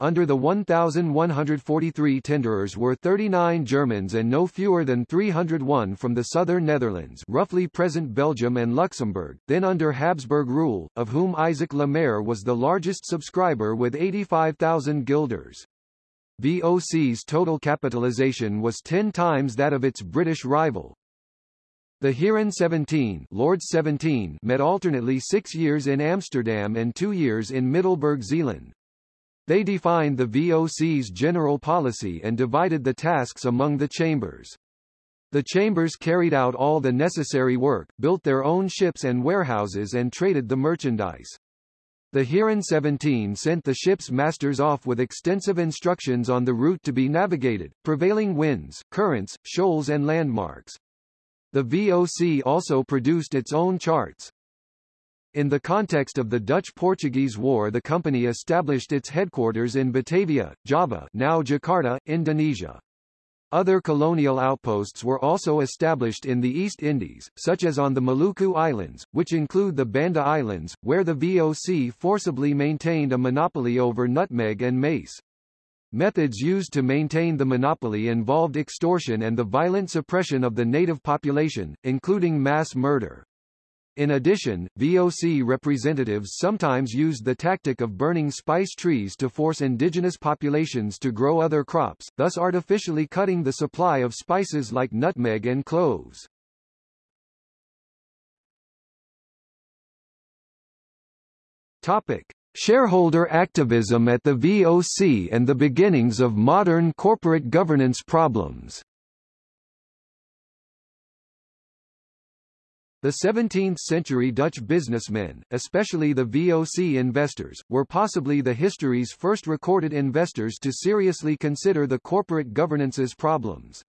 Under the 1,143 tenderers were 39 Germans and no fewer than 301 from the southern Netherlands roughly present Belgium and Luxembourg, then under Habsburg rule, of whom Isaac Le Maire was the largest subscriber with 85,000 guilders. VOC's total capitalization was 10 times that of its British rival. The Heeren 17, Lord 17 met alternately six years in Amsterdam and two years in Middelburg Zeeland. They defined the VOC's general policy and divided the tasks among the chambers. The chambers carried out all the necessary work, built their own ships and warehouses and traded the merchandise. The Heeren 17 sent the ship's masters off with extensive instructions on the route to be navigated, prevailing winds, currents, shoals and landmarks. The VOC also produced its own charts. In the context of the Dutch-Portuguese War the company established its headquarters in Batavia, Java now Jakarta, Indonesia. Other colonial outposts were also established in the East Indies, such as on the Maluku Islands, which include the Banda Islands, where the VOC forcibly maintained a monopoly over nutmeg and mace. Methods used to maintain the monopoly involved extortion and the violent suppression of the native population, including mass murder. In addition, VOC representatives sometimes used the tactic of burning spice trees to force indigenous populations to grow other crops, thus artificially cutting the supply of spices like nutmeg and cloves. Topic: Shareholder activism at the VOC and the beginnings of modern corporate governance problems. The 17th-century Dutch businessmen, especially the VOC investors, were possibly the history's first recorded investors to seriously consider the corporate governance's problems.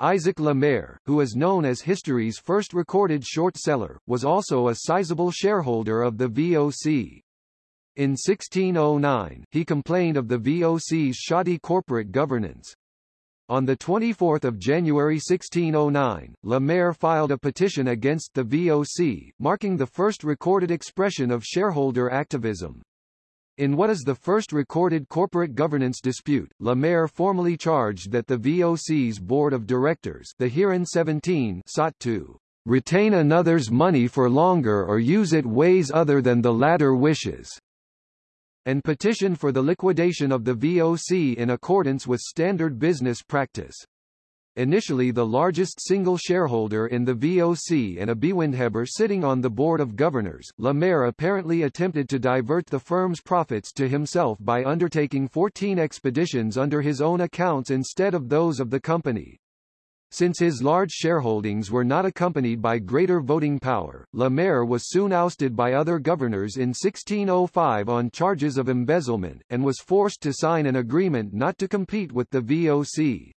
Isaac Le Maire, who is known as history's first recorded short seller, was also a sizable shareholder of the VOC. In 1609, he complained of the VOC's shoddy corporate governance. On 24 January 1609, Le Maire filed a petition against the VOC, marking the first recorded expression of shareholder activism. In what is the first recorded corporate governance dispute, Le Maire formally charged that the VOC's board of directors the Heeren 17 sought to retain another's money for longer or use it ways other than the latter wishes and petition for the liquidation of the VOC in accordance with standard business practice. Initially the largest single shareholder in the VOC and a Bewindhebber sitting on the board of governors, Le Maire apparently attempted to divert the firm's profits to himself by undertaking 14 expeditions under his own accounts instead of those of the company. Since his large shareholdings were not accompanied by greater voting power, Le Maire was soon ousted by other governors in 1605 on charges of embezzlement, and was forced to sign an agreement not to compete with the VOC.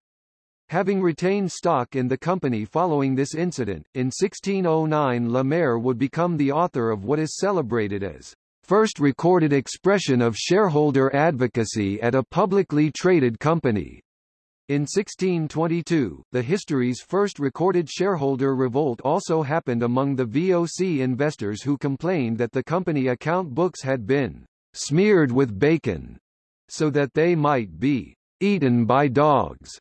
Having retained stock in the company following this incident, in 1609 Le Maire would become the author of what is celebrated as first recorded expression of shareholder advocacy at a publicly traded company. In 1622, the history's first recorded shareholder revolt also happened among the VOC investors who complained that the company account books had been smeared with bacon, so that they might be eaten by dogs.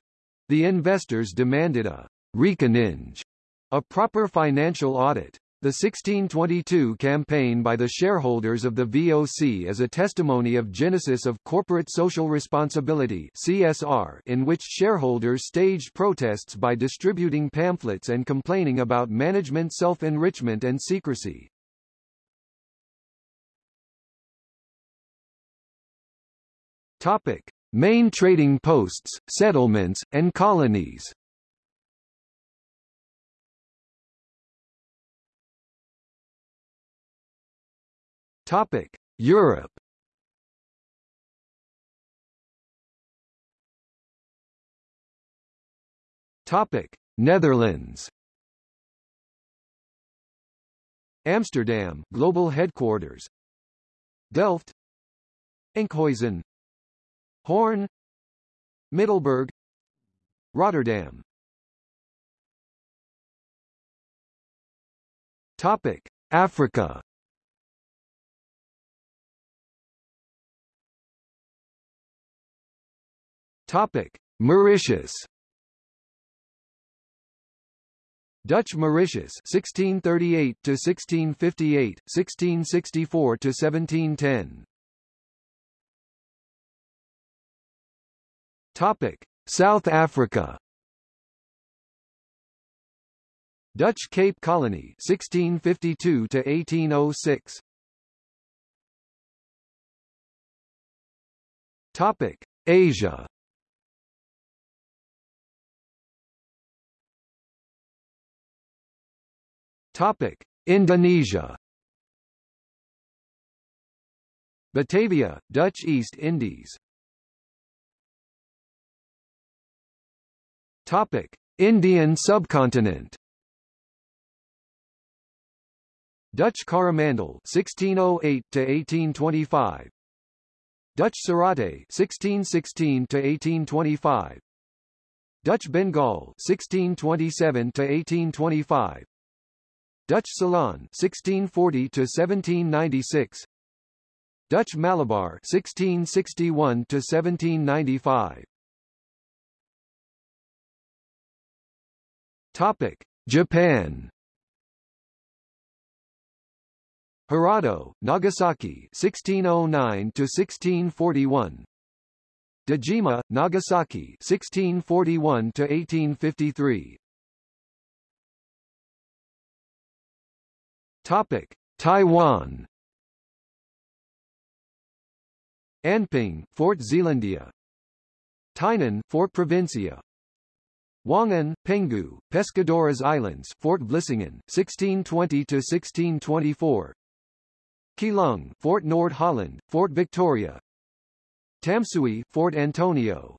The investors demanded a reeckeninge, a proper financial audit. The 1622 campaign by the shareholders of the VOC is a testimony of genesis of corporate social responsibility CSR in which shareholders staged protests by distributing pamphlets and complaining about management self-enrichment and secrecy. Topic: Main trading posts, settlements, and colonies Topic: Europe. Topic: Netherlands. Amsterdam, global headquarters. Delft. Enkhuizen, Hoorn, Middelburg Rotterdam Topic Africa Topic Mauritius Dutch Mauritius 1638 to 1658 1664 to 1710 Topic: South Africa. Dutch Cape Colony 1652 to 1806. Topic: Asia. Topic: Indonesia. Batavia, Dutch East Indies Topic: Indian subcontinent. Dutch Coromandel 1608 to 1825. Dutch Surate 1616 to 1825. Dutch Bengal 1627 to 1825. Dutch Ceylon 1640 to 1796. Dutch Malabar 1661 to 1795. Topic: Japan. Hirado, Nagasaki 1609 to 1641. Dejima, Nagasaki 1641 to 1853. Topic: Taiwan. Anping, Fort Zeelandia. Tainan, Fort Provincia. Wangan, Penghu, Pescadores Islands, Fort Vlissingen, 1620 to 1624. Keelung, Fort Noord Holland, Fort Victoria. Tamsui, Fort Antonio.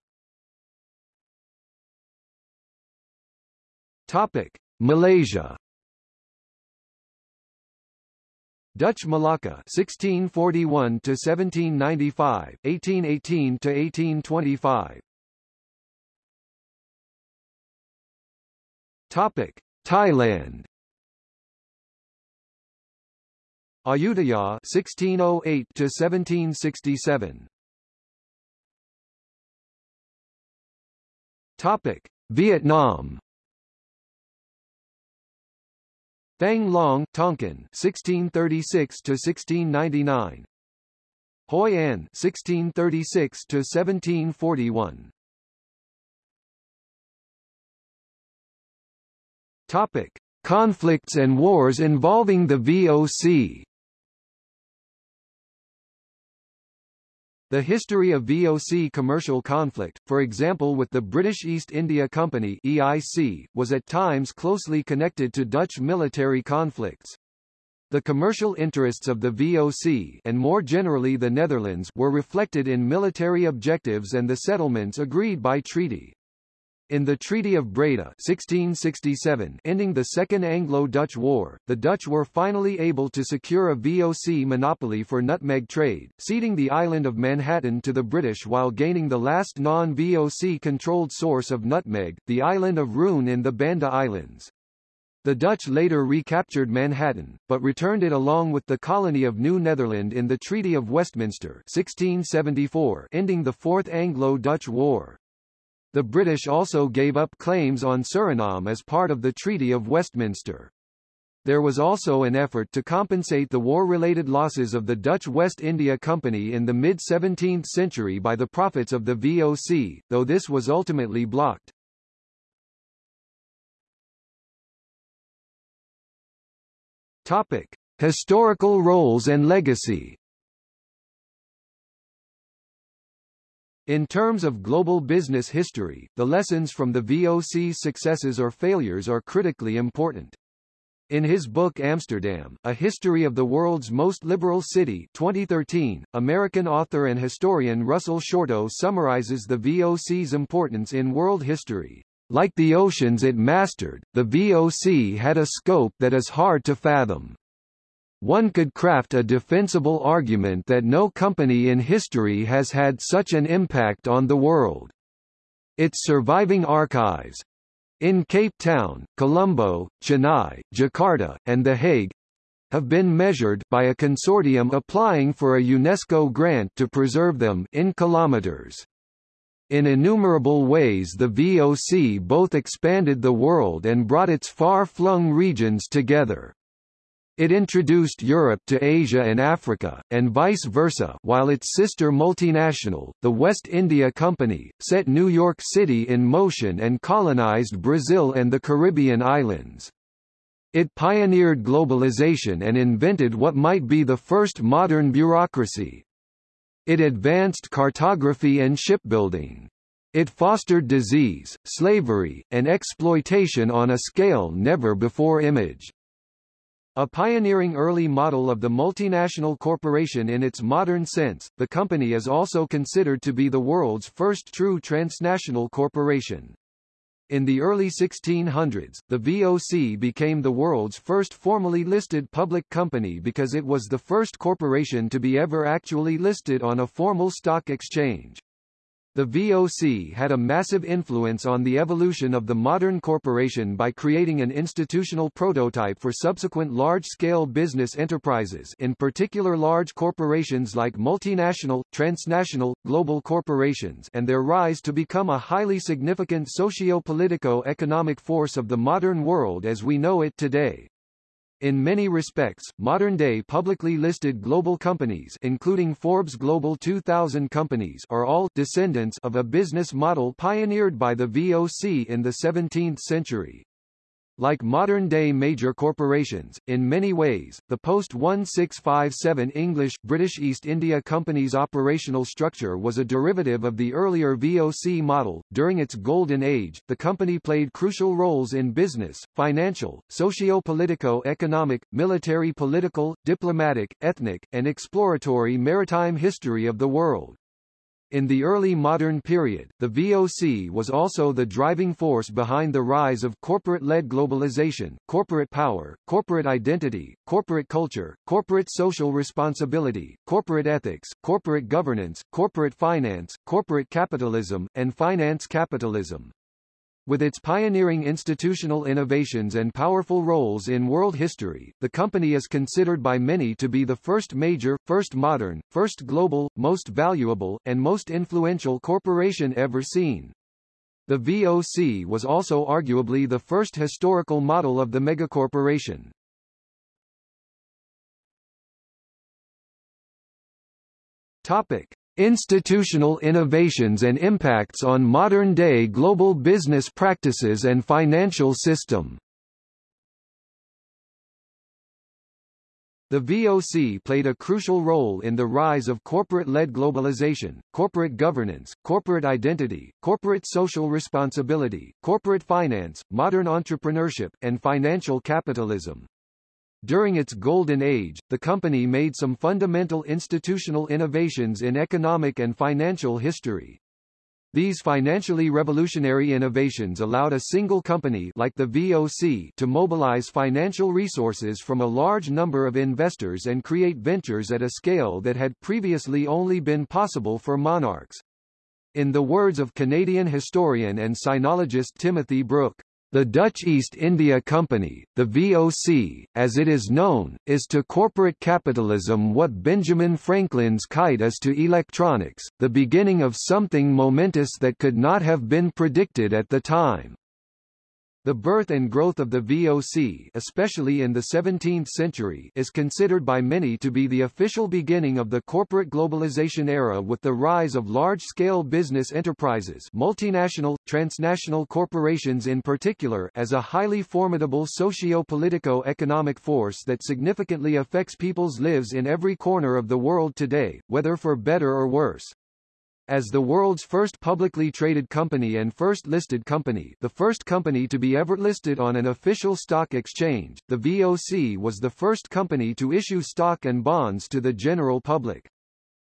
Topic: Malaysia. Dutch Malacca 1641 to 1795, 1818 to 1825. Topic: Thailand. Ayutthaya 1608 to 1767. Topic: Vietnam. Thang Long, Tonkin 1636 to 1699. Hoi An 1636 to 1741. Topic: Conflicts and wars involving the VOC. The history of VOC commercial conflict, for example with the British East India Company EIC, was at times closely connected to Dutch military conflicts. The commercial interests of the VOC and more generally the Netherlands were reflected in military objectives and the settlements agreed by treaty. In the Treaty of Breda 1667 ending the Second Anglo-Dutch War, the Dutch were finally able to secure a VOC monopoly for nutmeg trade, ceding the island of Manhattan to the British while gaining the last non-VOC controlled source of nutmeg, the island of Run in the Banda Islands. The Dutch later recaptured Manhattan, but returned it along with the colony of New Netherland in the Treaty of Westminster 1674 ending the Fourth Anglo-Dutch War. The British also gave up claims on Suriname as part of the Treaty of Westminster. There was also an effort to compensate the war-related losses of the Dutch West India Company in the mid-17th century by the profits of the VOC, though this was ultimately blocked. Topic: Historical roles and legacy. In terms of global business history, the lessons from the VOC's successes or failures are critically important. In his book Amsterdam, A History of the World's Most Liberal City 2013, American author and historian Russell Shorto summarizes the VOC's importance in world history. Like the oceans it mastered, the VOC had a scope that is hard to fathom. One could craft a defensible argument that no company in history has had such an impact on the world. Its surviving archives in Cape Town, Colombo, Chennai, Jakarta, and The Hague have been measured by a consortium applying for a UNESCO grant to preserve them in kilometers. In innumerable ways the VOC both expanded the world and brought its far-flung regions together. It introduced Europe to Asia and Africa, and vice versa while its sister multinational, the West India Company, set New York City in motion and colonized Brazil and the Caribbean islands. It pioneered globalization and invented what might be the first modern bureaucracy. It advanced cartography and shipbuilding. It fostered disease, slavery, and exploitation on a scale never before imaged. A pioneering early model of the multinational corporation in its modern sense, the company is also considered to be the world's first true transnational corporation. In the early 1600s, the VOC became the world's first formally listed public company because it was the first corporation to be ever actually listed on a formal stock exchange. The VOC had a massive influence on the evolution of the modern corporation by creating an institutional prototype for subsequent large-scale business enterprises in particular large corporations like multinational, transnational, global corporations and their rise to become a highly significant socio-politico-economic force of the modern world as we know it today. In many respects, modern-day publicly listed global companies including Forbes Global 2000 companies are all descendants of a business model pioneered by the VOC in the 17th century. Like modern-day major corporations, in many ways, the post-1657 English-British East India Company's operational structure was a derivative of the earlier VOC model. During its golden age, the company played crucial roles in business, financial, socio-politico-economic, military political, diplomatic, ethnic, and exploratory maritime history of the world. In the early modern period, the VOC was also the driving force behind the rise of corporate-led globalization, corporate power, corporate identity, corporate culture, corporate social responsibility, corporate ethics, corporate governance, corporate finance, corporate capitalism, and finance capitalism. With its pioneering institutional innovations and powerful roles in world history, the company is considered by many to be the first major, first modern, first global, most valuable, and most influential corporation ever seen. The VOC was also arguably the first historical model of the megacorporation. Topic. Institutional innovations and impacts on modern-day global business practices and financial system The VOC played a crucial role in the rise of corporate-led globalization, corporate governance, corporate identity, corporate social responsibility, corporate finance, modern entrepreneurship, and financial capitalism. During its golden age, the company made some fundamental institutional innovations in economic and financial history. These financially revolutionary innovations allowed a single company like the VOC to mobilize financial resources from a large number of investors and create ventures at a scale that had previously only been possible for monarchs. In the words of Canadian historian and sinologist Timothy Brook, the Dutch East India Company, the VOC, as it is known, is to corporate capitalism what Benjamin Franklin's kite is to electronics, the beginning of something momentous that could not have been predicted at the time. The birth and growth of the VOC especially in the 17th century is considered by many to be the official beginning of the corporate globalization era with the rise of large-scale business enterprises multinational, transnational corporations in particular as a highly formidable socio-politico-economic force that significantly affects people's lives in every corner of the world today, whether for better or worse. As the world's first publicly traded company and first listed company the first company to be ever listed on an official stock exchange, the VOC was the first company to issue stock and bonds to the general public.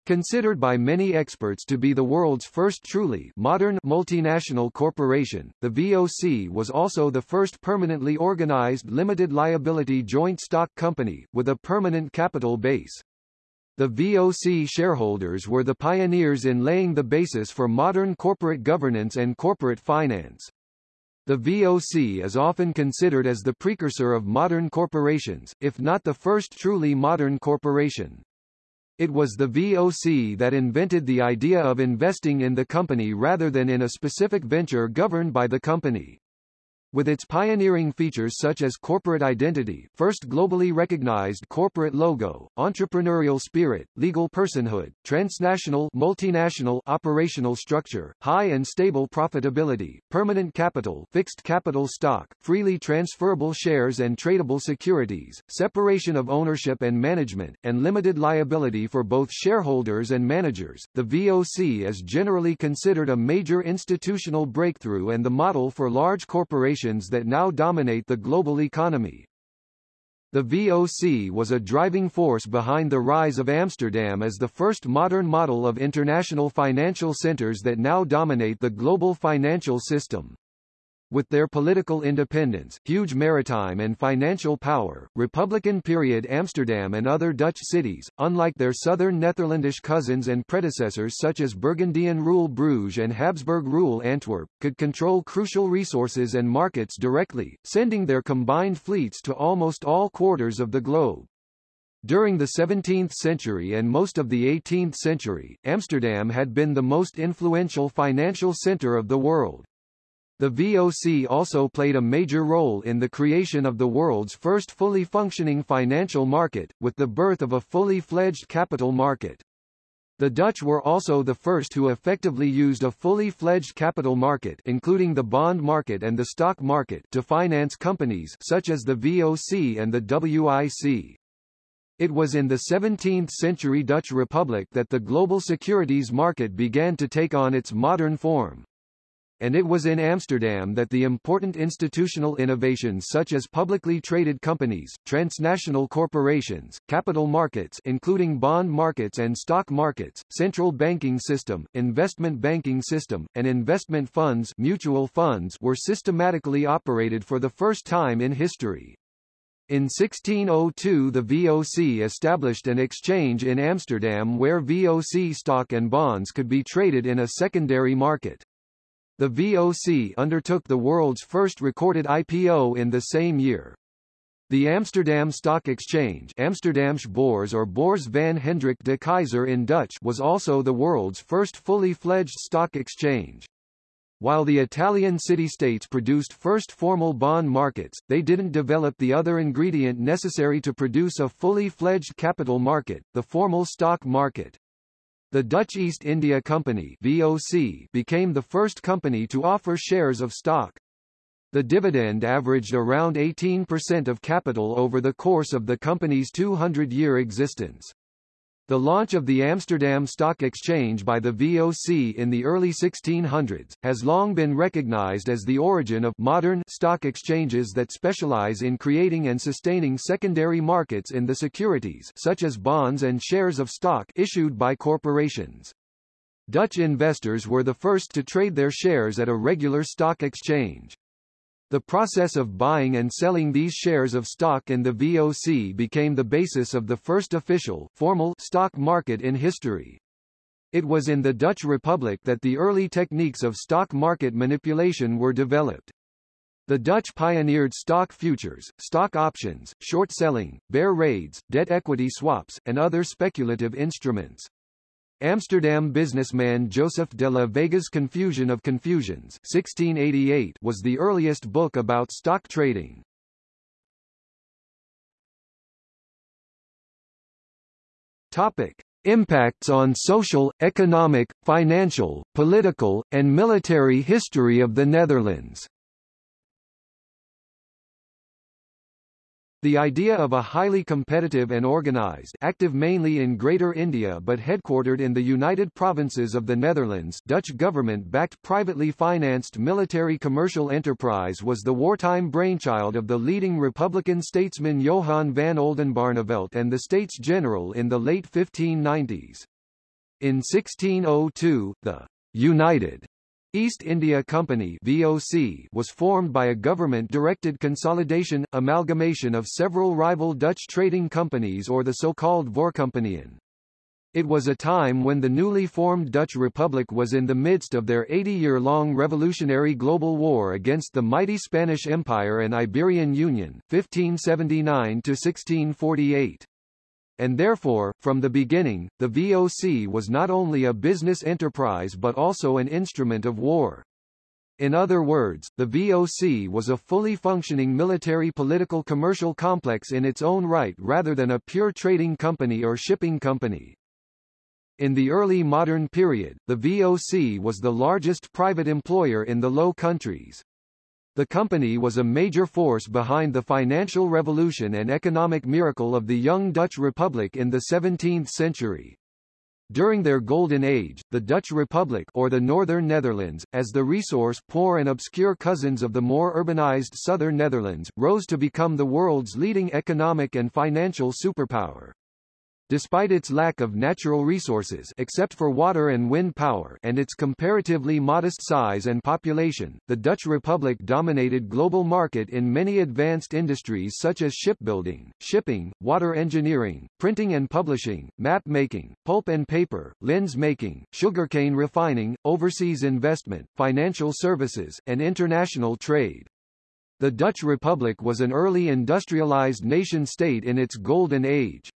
Considered by many experts to be the world's first truly modern multinational corporation, the VOC was also the first permanently organized limited liability joint stock company, with a permanent capital base. The VOC shareholders were the pioneers in laying the basis for modern corporate governance and corporate finance. The VOC is often considered as the precursor of modern corporations, if not the first truly modern corporation. It was the VOC that invented the idea of investing in the company rather than in a specific venture governed by the company. With its pioneering features such as corporate identity, first globally recognized corporate logo, entrepreneurial spirit, legal personhood, transnational multinational operational structure, high and stable profitability, permanent capital, fixed capital stock, freely transferable shares and tradable securities, separation of ownership and management, and limited liability for both shareholders and managers, the VOC is generally considered a major institutional breakthrough and the model for large that now dominate the global economy. The VOC was a driving force behind the rise of Amsterdam as the first modern model of international financial centers that now dominate the global financial system. With their political independence, huge maritime and financial power, Republican period Amsterdam and other Dutch cities, unlike their southern Netherlandish cousins and predecessors such as Burgundian rule Bruges and Habsburg rule Antwerp, could control crucial resources and markets directly, sending their combined fleets to almost all quarters of the globe. During the 17th century and most of the 18th century, Amsterdam had been the most influential financial center of the world. The VOC also played a major role in the creation of the world's first fully functioning financial market, with the birth of a fully fledged capital market. The Dutch were also the first who effectively used a fully fledged capital market including the bond market and the stock market to finance companies such as the VOC and the WIC. It was in the 17th-century Dutch Republic that the global securities market began to take on its modern form and it was in Amsterdam that the important institutional innovations such as publicly traded companies, transnational corporations, capital markets including bond markets and stock markets, central banking system, investment banking system, and investment funds mutual funds were systematically operated for the first time in history. In 1602 the VOC established an exchange in Amsterdam where VOC stock and bonds could be traded in a secondary market. The VOC undertook the world's first recorded IPO in the same year. The Amsterdam Stock Exchange Amsterdamse Beurs or Beurs van Hendrik de Keyser in Dutch was also the world's first fully fledged stock exchange. While the Italian city-states produced first formal bond markets, they didn't develop the other ingredient necessary to produce a fully fledged capital market, the formal stock market. The Dutch East India Company VOC became the first company to offer shares of stock. The dividend averaged around 18% of capital over the course of the company's 200-year existence. The launch of the Amsterdam Stock Exchange by the VOC in the early 1600s, has long been recognized as the origin of modern stock exchanges that specialize in creating and sustaining secondary markets in the securities such as bonds and shares of stock issued by corporations. Dutch investors were the first to trade their shares at a regular stock exchange. The process of buying and selling these shares of stock in the VOC became the basis of the first official, formal stock market in history. It was in the Dutch Republic that the early techniques of stock market manipulation were developed. The Dutch pioneered stock futures, stock options, short selling, bear raids, debt equity swaps, and other speculative instruments. Amsterdam businessman Joseph de la Vega's Confusion of Confusions 1688 was the earliest book about stock trading. Topic. Impacts on social, economic, financial, political, and military history of the Netherlands The idea of a highly competitive and organized active mainly in Greater India but headquartered in the United Provinces of the Netherlands Dutch government-backed privately financed military commercial enterprise was the wartime brainchild of the leading Republican statesman Johan van Oldenbarnevelt and the States General in the late 1590s. In 1602, the United East India Company VOC was formed by a government-directed consolidation, amalgamation of several rival Dutch trading companies or the so-called Voorcompagnieën. It was a time when the newly formed Dutch Republic was in the midst of their 80-year-long revolutionary global war against the mighty Spanish Empire and Iberian Union 1579-1648 and therefore, from the beginning, the VOC was not only a business enterprise but also an instrument of war. In other words, the VOC was a fully functioning military political commercial complex in its own right rather than a pure trading company or shipping company. In the early modern period, the VOC was the largest private employer in the Low Countries. The company was a major force behind the financial revolution and economic miracle of the young Dutch Republic in the 17th century. During their golden age, the Dutch Republic or the Northern Netherlands, as the resource-poor and obscure cousins of the more urbanized Southern Netherlands, rose to become the world's leading economic and financial superpower. Despite its lack of natural resources except for water and wind power and its comparatively modest size and population, the Dutch Republic dominated global market in many advanced industries such as shipbuilding, shipping, water engineering, printing and publishing, map making, pulp and paper, lens making, sugarcane refining, overseas investment, financial services, and international trade. The Dutch Republic was an early industrialized nation-state in its golden age.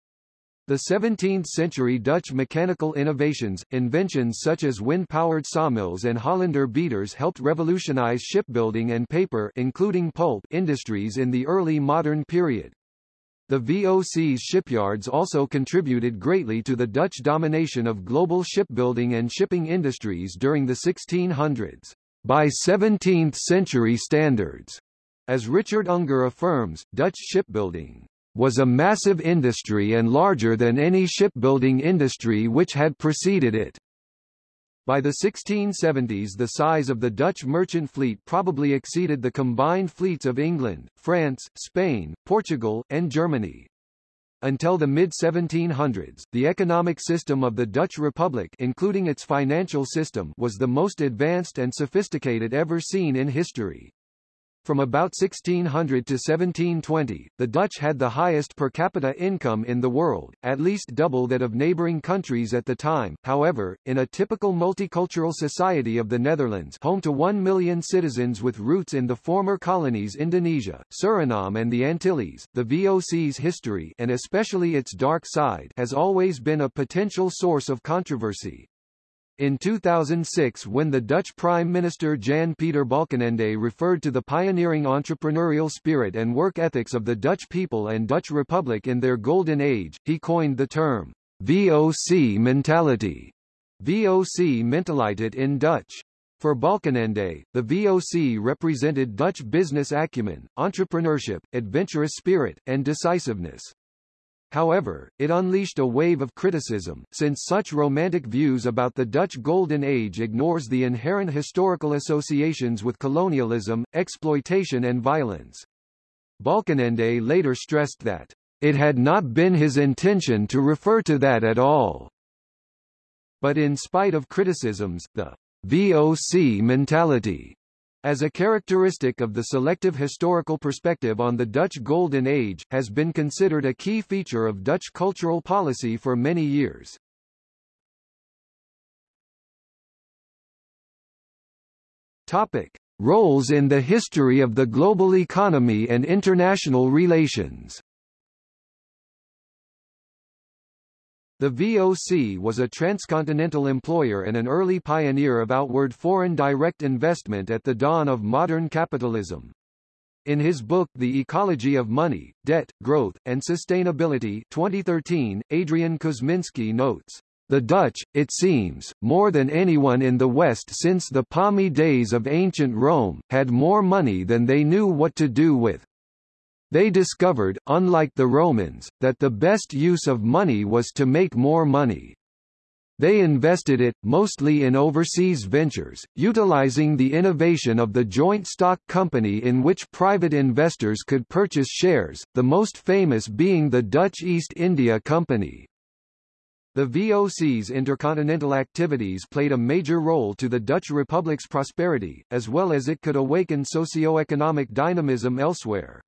The 17th-century Dutch mechanical innovations, inventions such as wind-powered sawmills and Hollander beaters helped revolutionize shipbuilding and paper including pulp industries in the early modern period. The VOC's shipyards also contributed greatly to the Dutch domination of global shipbuilding and shipping industries during the 1600s. By 17th-century standards, as Richard Unger affirms, Dutch shipbuilding was a massive industry and larger than any shipbuilding industry which had preceded it. By the 1670s the size of the Dutch merchant fleet probably exceeded the combined fleets of England, France, Spain, Portugal, and Germany. Until the mid-1700s, the economic system of the Dutch Republic including its financial system was the most advanced and sophisticated ever seen in history. From about 1600 to 1720, the Dutch had the highest per capita income in the world, at least double that of neighboring countries at the time. However, in a typical multicultural society of the Netherlands, home to 1 million citizens with roots in the former colonies Indonesia, Suriname and the Antilles, the VOC's history and especially its dark side has always been a potential source of controversy. In 2006 when the Dutch Prime Minister Jan-Peter Balkenende referred to the pioneering entrepreneurial spirit and work ethics of the Dutch people and Dutch Republic in their golden age, he coined the term, VOC mentality, VOC Mentaliteit in Dutch. For Balkenende, the VOC represented Dutch business acumen, entrepreneurship, adventurous spirit, and decisiveness. However, it unleashed a wave of criticism, since such romantic views about the Dutch Golden Age ignores the inherent historical associations with colonialism, exploitation and violence. Balkenende later stressed that, "...it had not been his intention to refer to that at all." But in spite of criticisms, the VOC mentality as a characteristic of the selective historical perspective on the Dutch Golden Age, has been considered a key feature of Dutch cultural policy for many years. Topic. Roles in the history of the global economy and international relations The VOC was a transcontinental employer and an early pioneer of outward foreign direct investment at the dawn of modern capitalism. In his book The Ecology of Money, Debt, Growth, and Sustainability 2013, Adrian Kuzminski notes, the Dutch, it seems, more than anyone in the West since the palmy days of ancient Rome, had more money than they knew what to do with. They discovered, unlike the Romans, that the best use of money was to make more money. They invested it, mostly in overseas ventures, utilizing the innovation of the joint stock company in which private investors could purchase shares, the most famous being the Dutch East India Company. The VOC's intercontinental activities played a major role to the Dutch Republic's prosperity, as well as it could awaken socio-economic dynamism elsewhere.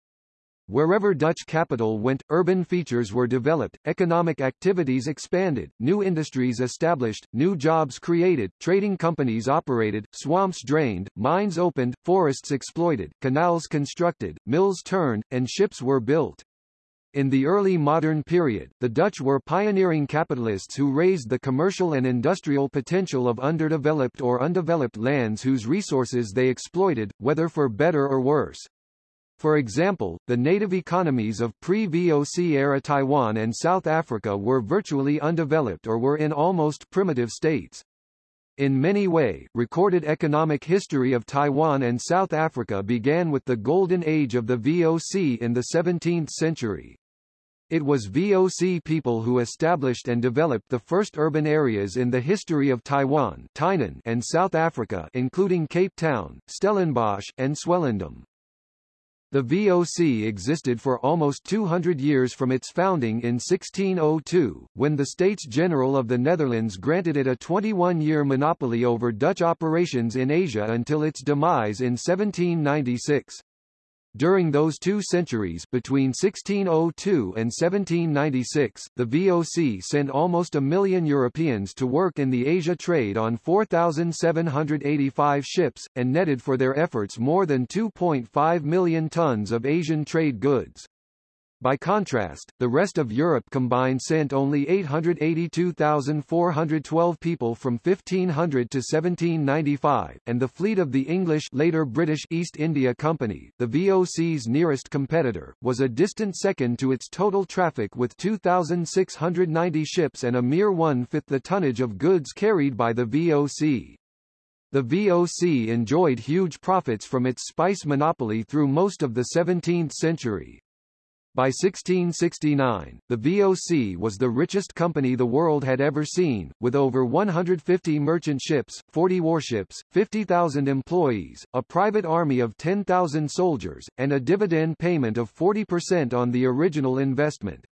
Wherever Dutch capital went, urban features were developed, economic activities expanded, new industries established, new jobs created, trading companies operated, swamps drained, mines opened, forests exploited, canals constructed, mills turned, and ships were built. In the early modern period, the Dutch were pioneering capitalists who raised the commercial and industrial potential of underdeveloped or undeveloped lands whose resources they exploited, whether for better or worse. For example, the native economies of pre-VOC era Taiwan and South Africa were virtually undeveloped or were in almost primitive states. In many way, recorded economic history of Taiwan and South Africa began with the golden age of the VOC in the 17th century. It was VOC people who established and developed the first urban areas in the history of Taiwan Tainan and South Africa including Cape Town, Stellenbosch, and Swellendam. The VOC existed for almost 200 years from its founding in 1602, when the States General of the Netherlands granted it a 21-year monopoly over Dutch operations in Asia until its demise in 1796. During those two centuries between 1602 and 1796, the VOC sent almost a million Europeans to work in the Asia trade on 4,785 ships, and netted for their efforts more than 2.5 million tons of Asian trade goods. By contrast, the rest of Europe combined sent only 882,412 people from 1500 to 1795, and the fleet of the English later British East India Company, the VOC's nearest competitor, was a distant second to its total traffic with 2,690 ships and a mere one-fifth the tonnage of goods carried by the VOC. The VOC enjoyed huge profits from its spice monopoly through most of the 17th century. By 1669, the VOC was the richest company the world had ever seen, with over 150 merchant ships, 40 warships, 50,000 employees, a private army of 10,000 soldiers, and a dividend payment of 40% on the original investment.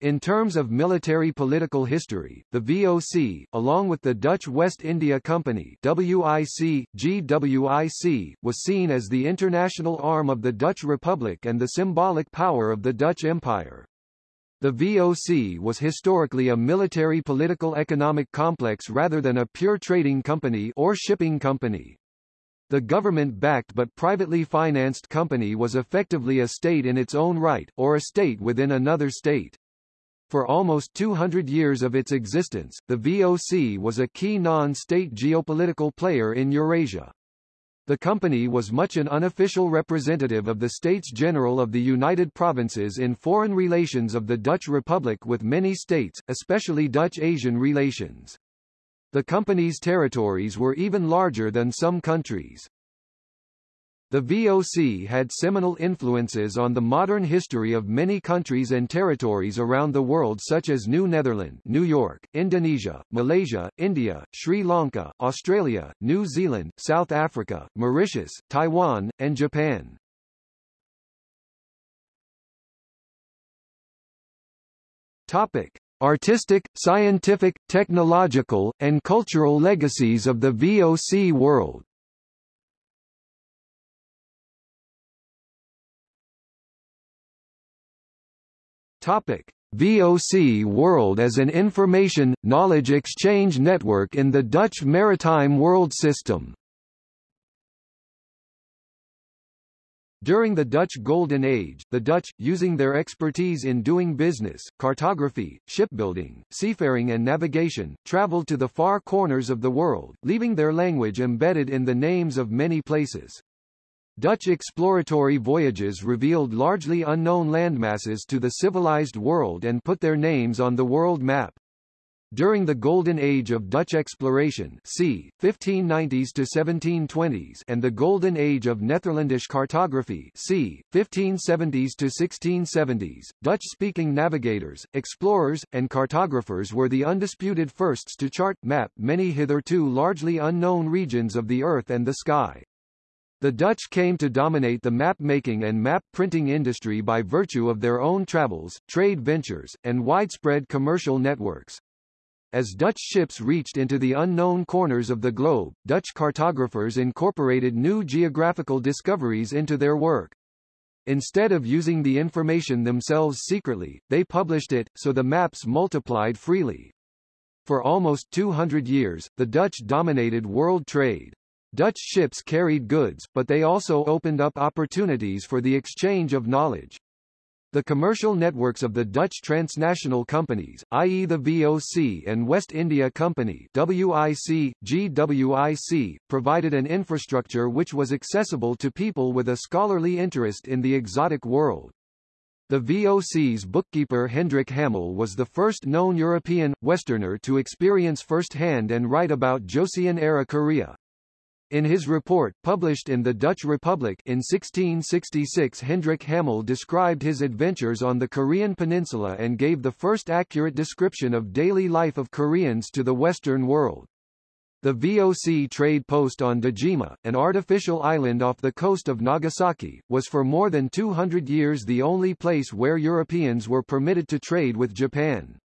In terms of military political history, the VOC, along with the Dutch West India Company WIC, GWIC, was seen as the international arm of the Dutch Republic and the symbolic power of the Dutch Empire. The VOC was historically a military political economic complex rather than a pure trading company or shipping company. The government-backed but privately financed company was effectively a state in its own right, or a state within another state. For almost 200 years of its existence, the VOC was a key non-state geopolitical player in Eurasia. The company was much an unofficial representative of the States General of the United Provinces in foreign relations of the Dutch Republic with many states, especially Dutch-Asian relations. The company's territories were even larger than some countries. The VOC had seminal influences on the modern history of many countries and territories around the world such as New Netherland New York, Indonesia, Malaysia, India, Sri Lanka, Australia, New Zealand, South Africa, Mauritius, Taiwan, and Japan. Topic. Artistic, scientific, technological, and cultural legacies of the VOC world Topic: VOC World as an information, knowledge exchange network in the Dutch maritime world system. During the Dutch Golden Age, the Dutch, using their expertise in doing business, cartography, shipbuilding, seafaring and navigation, traveled to the far corners of the world, leaving their language embedded in the names of many places. Dutch exploratory voyages revealed largely unknown landmasses to the civilized world and put their names on the world map. During the Golden Age of Dutch exploration c. 1590s to 1720s and the Golden Age of Netherlandish cartography c. 1570s to 1670s, Dutch-speaking navigators, explorers, and cartographers were the undisputed firsts to chart map many hitherto largely unknown regions of the Earth and the sky. The Dutch came to dominate the map-making and map-printing industry by virtue of their own travels, trade ventures, and widespread commercial networks. As Dutch ships reached into the unknown corners of the globe, Dutch cartographers incorporated new geographical discoveries into their work. Instead of using the information themselves secretly, they published it, so the maps multiplied freely. For almost 200 years, the Dutch dominated world trade. Dutch ships carried goods, but they also opened up opportunities for the exchange of knowledge. The commercial networks of the Dutch transnational companies, i.e. the VOC and West India Company WIC, GWIC, provided an infrastructure which was accessible to people with a scholarly interest in the exotic world. The VOC's bookkeeper Hendrik Hamel was the first known European, Westerner to experience firsthand and write about Joseon-era Korea. In his report, published in the Dutch Republic in 1666 Hendrik Hamel described his adventures on the Korean peninsula and gave the first accurate description of daily life of Koreans to the Western world. The VOC trade post on Dejima, an artificial island off the coast of Nagasaki, was for more than 200 years the only place where Europeans were permitted to trade with Japan.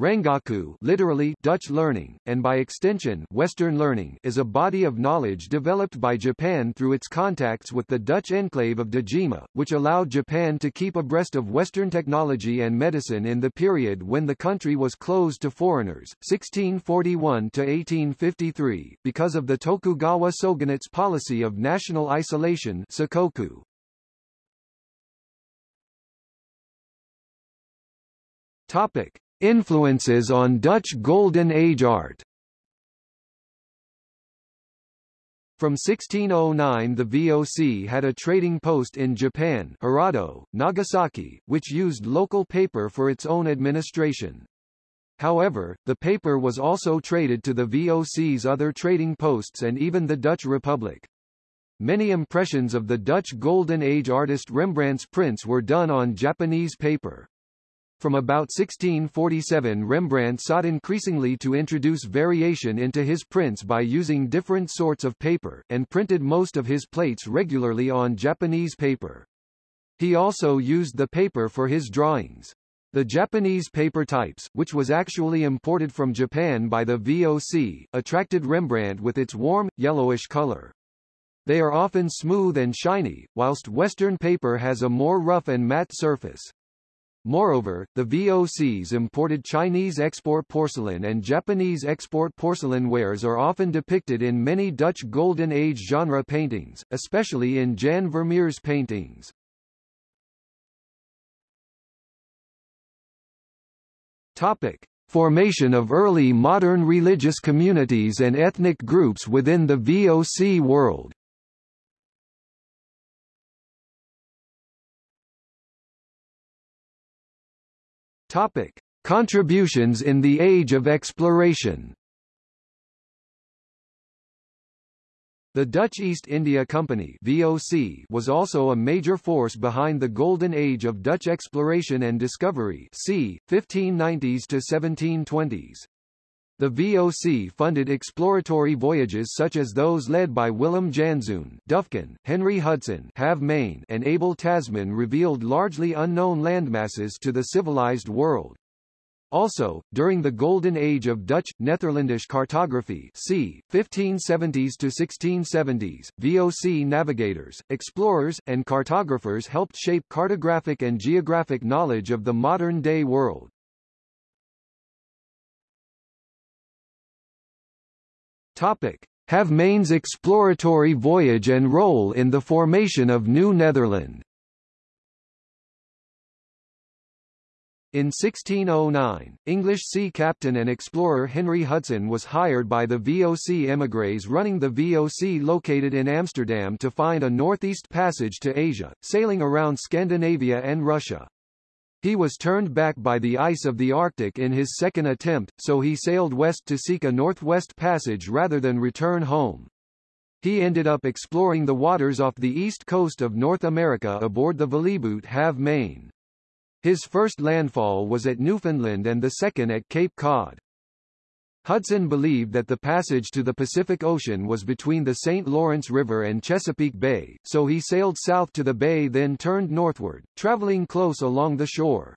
Rangaku literally Dutch learning, and by extension Western learning is a body of knowledge developed by Japan through its contacts with the Dutch enclave of Dejima, which allowed Japan to keep abreast of Western technology and medicine in the period when the country was closed to foreigners 1641-1853 because of the Tokugawa shogunate's policy of national isolation Sakoku. Topic. Influences on Dutch Golden Age art From 1609 the VOC had a trading post in Japan Hirado, Nagasaki, which used local paper for its own administration. However, the paper was also traded to the VOC's other trading posts and even the Dutch Republic. Many impressions of the Dutch Golden Age artist Rembrandt's prints were done on Japanese paper. From about 1647 Rembrandt sought increasingly to introduce variation into his prints by using different sorts of paper, and printed most of his plates regularly on Japanese paper. He also used the paper for his drawings. The Japanese paper types, which was actually imported from Japan by the VOC, attracted Rembrandt with its warm, yellowish color. They are often smooth and shiny, whilst Western paper has a more rough and matte surface. Moreover, the VOCs imported Chinese export porcelain and Japanese export porcelain wares are often depicted in many Dutch Golden Age genre paintings, especially in Jan Vermeer's paintings. Topic. Formation of early modern religious communities and ethnic groups within the VOC world Topic: Contributions in the Age of Exploration. The Dutch East India Company (VOC) was also a major force behind the Golden Age of Dutch exploration and discovery, c. 1590s to 1720s. The VOC funded exploratory voyages such as those led by Willem Janszoon, Duyfken, Henry Hudson, Halve Maen, and Abel Tasman revealed largely unknown landmasses to the civilized world. Also, during the golden age of Dutch, Netherlandish cartography c. 1570s to 1670s, VOC navigators, explorers, and cartographers helped shape cartographic and geographic knowledge of the modern-day world. Halve Maen's exploratory voyage and role in the formation of New Netherland In 1609, English sea captain and explorer Henry Hudson was hired by the VOC émigrés running the VOC located in Amsterdam to find a northeast passage to Asia, sailing around Scandinavia and Russia. He was turned back by the ice of the Arctic in his second attempt, so he sailed west to seek a northwest passage rather than return home. He ended up exploring the waters off the east coast of North America aboard the vlieboot Halve Maen. His first landfall was at Newfoundland and the second at Cape Cod. Hudson believed that the passage to the Pacific Ocean was between the St. Lawrence River and Chesapeake Bay, so he sailed south to the bay then turned northward, traveling close along the shore.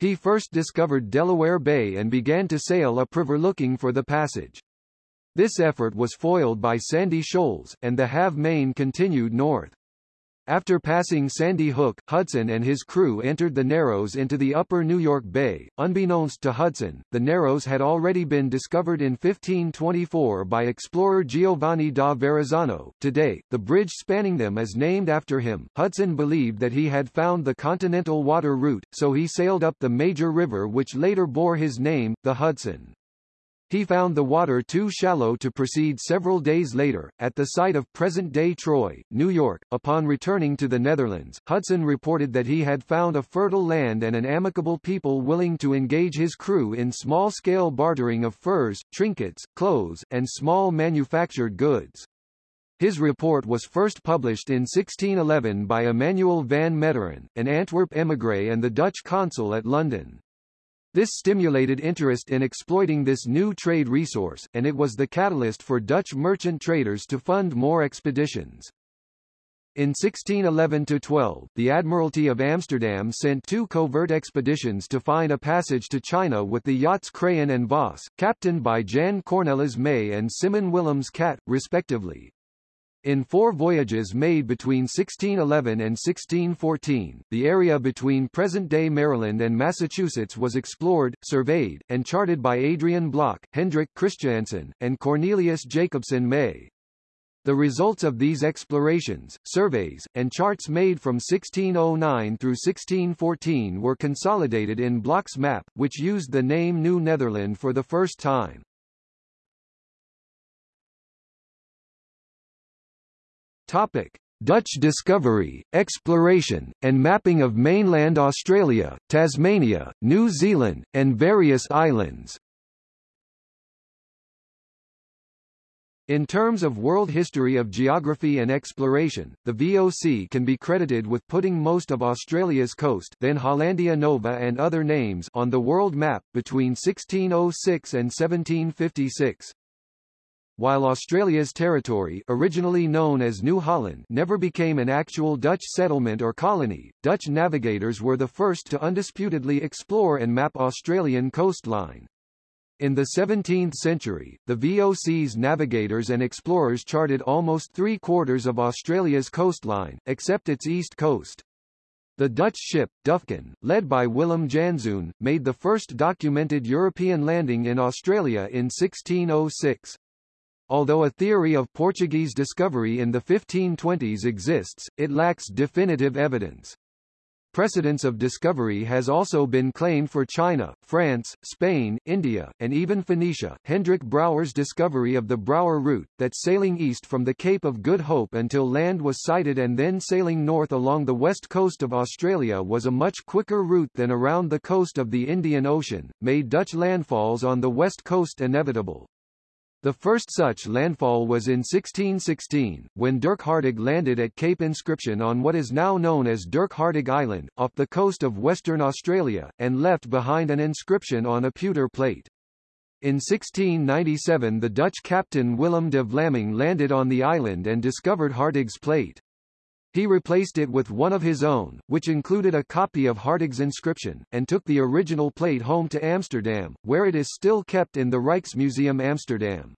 He first discovered Delaware Bay and began to sail upriver looking for the passage. This effort was foiled by sandy shoals, and the Halve Maen continued north. After passing Sandy Hook, Hudson and his crew entered the Narrows into the upper New York Bay. Unbeknownst to Hudson, the Narrows had already been discovered in 1524 by explorer Giovanni da Verrazzano. Today, the bridge spanning them is named after him. Hudson believed that he had found the continental water route, so he sailed up the major river which later bore his name, the Hudson. He found the water too shallow to proceed several days later. At the site of present-day Troy, New York, upon returning to the Netherlands, Hudson reported that he had found a fertile land and an amicable people willing to engage his crew in small-scale bartering of furs, trinkets, clothes, and small manufactured goods. His report was first published in 1611 by Emmanuel van Meteren, an Antwerp émigré and the Dutch consul at London. This stimulated interest in exploiting this new trade resource, and it was the catalyst for Dutch merchant traders to fund more expeditions. In 1611–12, the Admiralty of Amsterdam sent two covert expeditions to find a passage to China with the yachts Craen and Vos, captained by Jan Cornelis May and Simon Willems Cat, respectively. In four voyages made between 1611 and 1614, the area between present-day Maryland and Massachusetts was explored, surveyed, and charted by Adrian Block, Hendrik Christiansen, and Cornelius Jacobsen May. The results of these explorations, surveys, and charts made from 1609 through 1614 were consolidated in Block's map, which used the name New Netherland for the first time. Topic. Dutch discovery, exploration, and mapping of mainland Australia, Tasmania, New Zealand, and various islands. In terms of world history of geography and exploration, the VOC can be credited with putting most of Australia's coast then Hollandia Nova and other names on the world map, between 1606 and 1756. While Australia's territory originally known as New Holland never became an actual Dutch settlement or colony, Dutch navigators were the first to undisputedly explore and map Australian coastline. In the 17th century, the VOC's navigators and explorers charted almost three-quarters of Australia's coastline, except its east coast. The Dutch ship, Duyfken, led by Willem Janszoon, made the first documented European landing in Australia in 1606. Although a theory of Portuguese discovery in the 1520s exists, it lacks definitive evidence. Precedence of discovery has also been claimed for China, France, Spain, India, and even Phoenicia. Hendrik Brouwer's discovery of the Brouwer route, that sailing east from the Cape of Good Hope until land was sighted and then sailing north along the west coast of Australia was a much quicker route than around the coast of the Indian Ocean, made Dutch landfalls on the west coast inevitable. The first such landfall was in 1616, when Dirk Hartog landed at Cape Inscription on what is now known as Dirk Hartog Island, off the coast of Western Australia, and left behind an inscription on a pewter plate. In 1697 the Dutch captain Willem de Vlaming landed on the island and discovered Hartog's plate. He replaced it with one of his own, which included a copy of Hartog's inscription, and took the original plate home to Amsterdam, where it is still kept in the Rijksmuseum Amsterdam.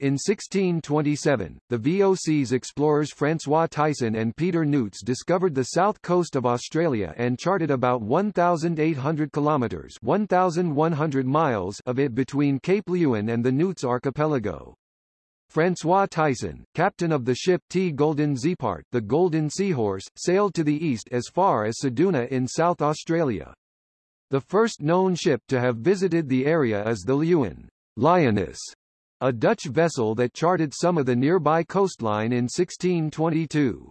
In 1627, the VOC's explorers François Thijssen and Peter Nuyts discovered the south coast of Australia and charted about 1,800 kilometres 1,100 miles of it between Cape Leeuwin and the Nuyts Archipelago. François Thijssen, captain of the ship T. Golden Zeepaert the Golden Seahorse, sailed to the east as far as Ceduna in South Australia. The first known ship to have visited the area is the Leeuwin Lioness, a Dutch vessel that charted some of the nearby coastline in 1622.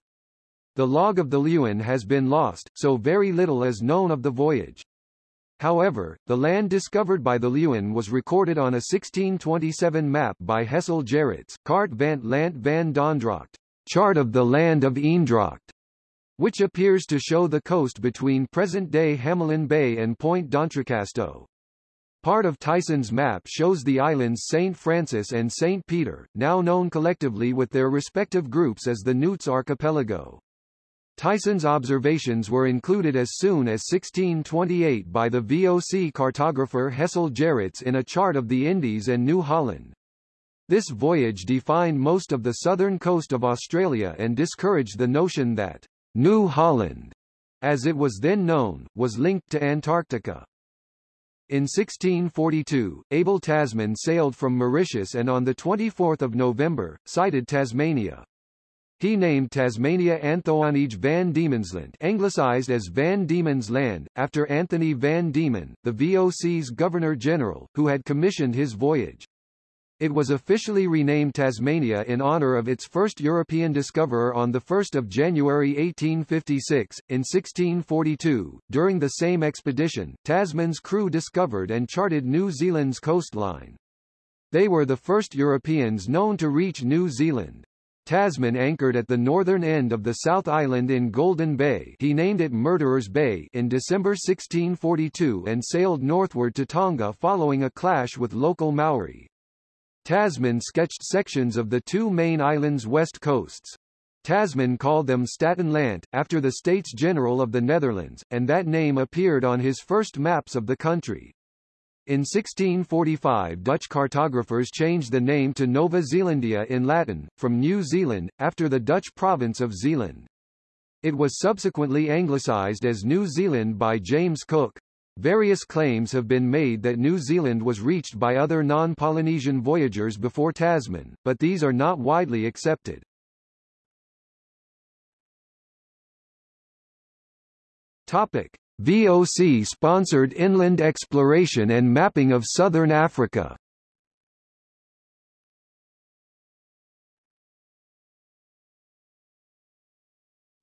The log of the Leeuwin has been lost, so very little is known of the voyage. However, the land discovered by the Leeuwin was recorded on a 1627 map by Hessel Gerrits, Kaart van Land van Dondrocht, Chart of the Land of Eendracht, which appears to show the coast between present-day Hamelin Bay and Point d'Entrecasteaux. Part of Thijssen's map shows the islands St. Francis and St. Peter, now known collectively with their respective groups as the Nuyts Archipelago. Thijssen's observations were included as soon as 1628 by the VOC cartographer Hessel Gerrits in a chart of the Indies and New Holland. This voyage defined most of the southern coast of Australia and discouraged the notion that New Holland, as it was then known, was linked to Antarctica. In 1642, Abel Tasman sailed from Mauritius and on 24 November, sighted Tasmania. He named Tasmania Anthoonij van Diemenslandt anglicized as Van Diemen's Land, after Anthony van Diemen, the VOC's Governor-General, who had commissioned his voyage. It was officially renamed Tasmania in honor of its first European discoverer on 1 January 1856. In 1642, during the same expedition, Tasman's crew discovered and charted New Zealand's coastline. They were the first Europeans known to reach New Zealand. Tasman anchored at the northern end of the South Island in Golden Bay he named it Murderers Bay in December 1642 and sailed northward to Tonga following a clash with local Maori. Tasman sketched sections of the two main islands' west coasts. Tasman called them Staten Land, after the States General of the Netherlands, and that name appeared on his first maps of the country. In 1645 Dutch cartographers changed the name to Nova Zealandia in Latin, from New Zealand, after the Dutch province of Zeeland. It was subsequently anglicised as New Zealand by James Cook. Various claims have been made that New Zealand was reached by other non-Polynesian voyagers before Tasman, but these are not widely accepted. Topic. VOC-sponsored inland exploration and mapping of southern Africa.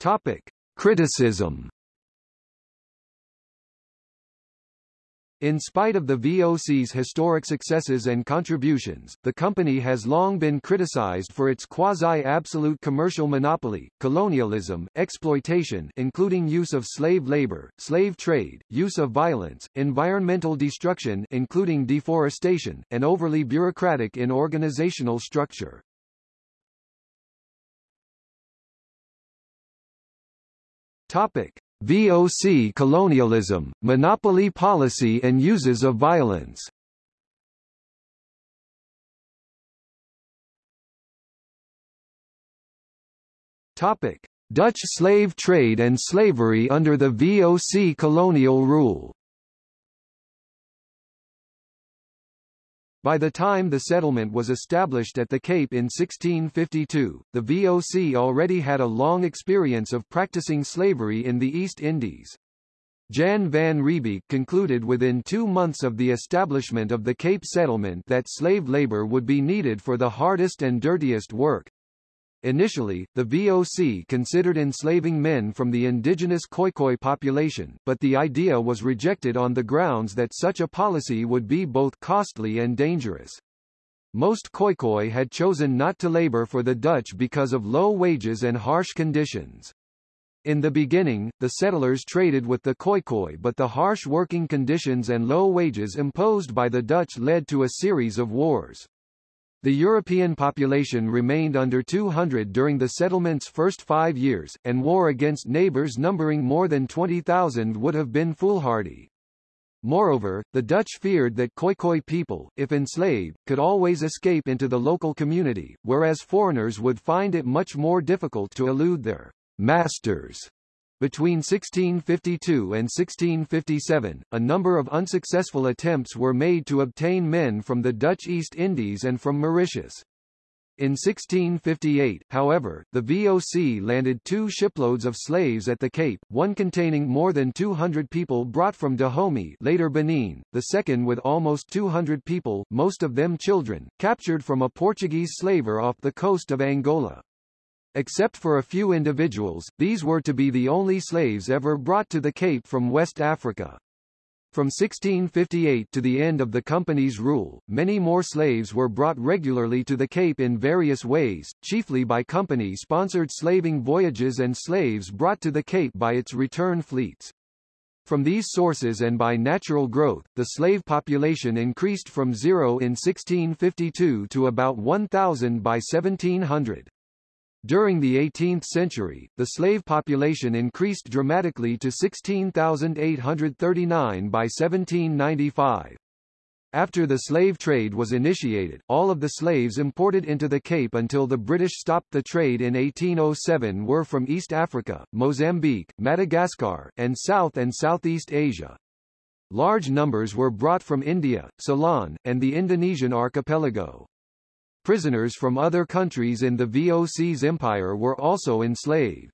Topic: Criticism In spite of the VOC's historic successes and contributions, the company has long been criticized for its quasi-absolute commercial monopoly, colonialism, exploitation including use of slave labor, slave trade, use of violence, environmental destruction including deforestation, and overly bureaucratic in organizational structure. Topic: VOC colonialism, monopoly policy and uses of violence Topic. Dutch slave trade and slavery under the VOC colonial rule By the time the settlement was established at the Cape in 1652, the VOC already had a long experience of practicing slavery in the East Indies. Jan van Riebeeck concluded within two months of the establishment of the Cape settlement that slave labor would be needed for the hardest and dirtiest work, Initially, the VOC considered enslaving men from the indigenous Khoikhoi population, but the idea was rejected on the grounds that such a policy would be both costly and dangerous. Most Khoikhoi had chosen not to labor for the Dutch because of low wages and harsh conditions. In the beginning, the settlers traded with the Khoikhoi but the harsh working conditions and low wages imposed by the Dutch led to a series of wars. The European population remained under 200 during the settlement's first five years, and war against neighbors numbering more than 20,000 would have been foolhardy. Moreover, the Dutch feared that Khoikhoi people, if enslaved, could always escape into the local community, whereas foreigners would find it much more difficult to elude their masters. Between 1652 and 1657, a number of unsuccessful attempts were made to obtain men from the Dutch East Indies and from Mauritius. In 1658, however, the VOC landed two shiploads of slaves at the Cape, one containing more than 200 people brought from Dahomey later Benin, the second with almost 200 people, most of them children, captured from a Portuguese slaver off the coast of Angola. Except for a few individuals, these were to be the only slaves ever brought to the Cape from West Africa. From 1658 to the end of the company's rule, many more slaves were brought regularly to the Cape in various ways, chiefly by company-sponsored slaving voyages and slaves brought to the Cape by its return fleets. From these sources and by natural growth, the slave population increased from zero in 1652 to about 1,000 by 1700. During the 18th century, the slave population increased dramatically to 16,839 by 1795. After the slave trade was initiated, all of the slaves imported into the Cape until the British stopped the trade in 1807 were from East Africa, Mozambique, Madagascar, and South and Southeast Asia. Large numbers were brought from India, Ceylon, and the Indonesian archipelago. Prisoners from other countries in the VOC's empire were also enslaved.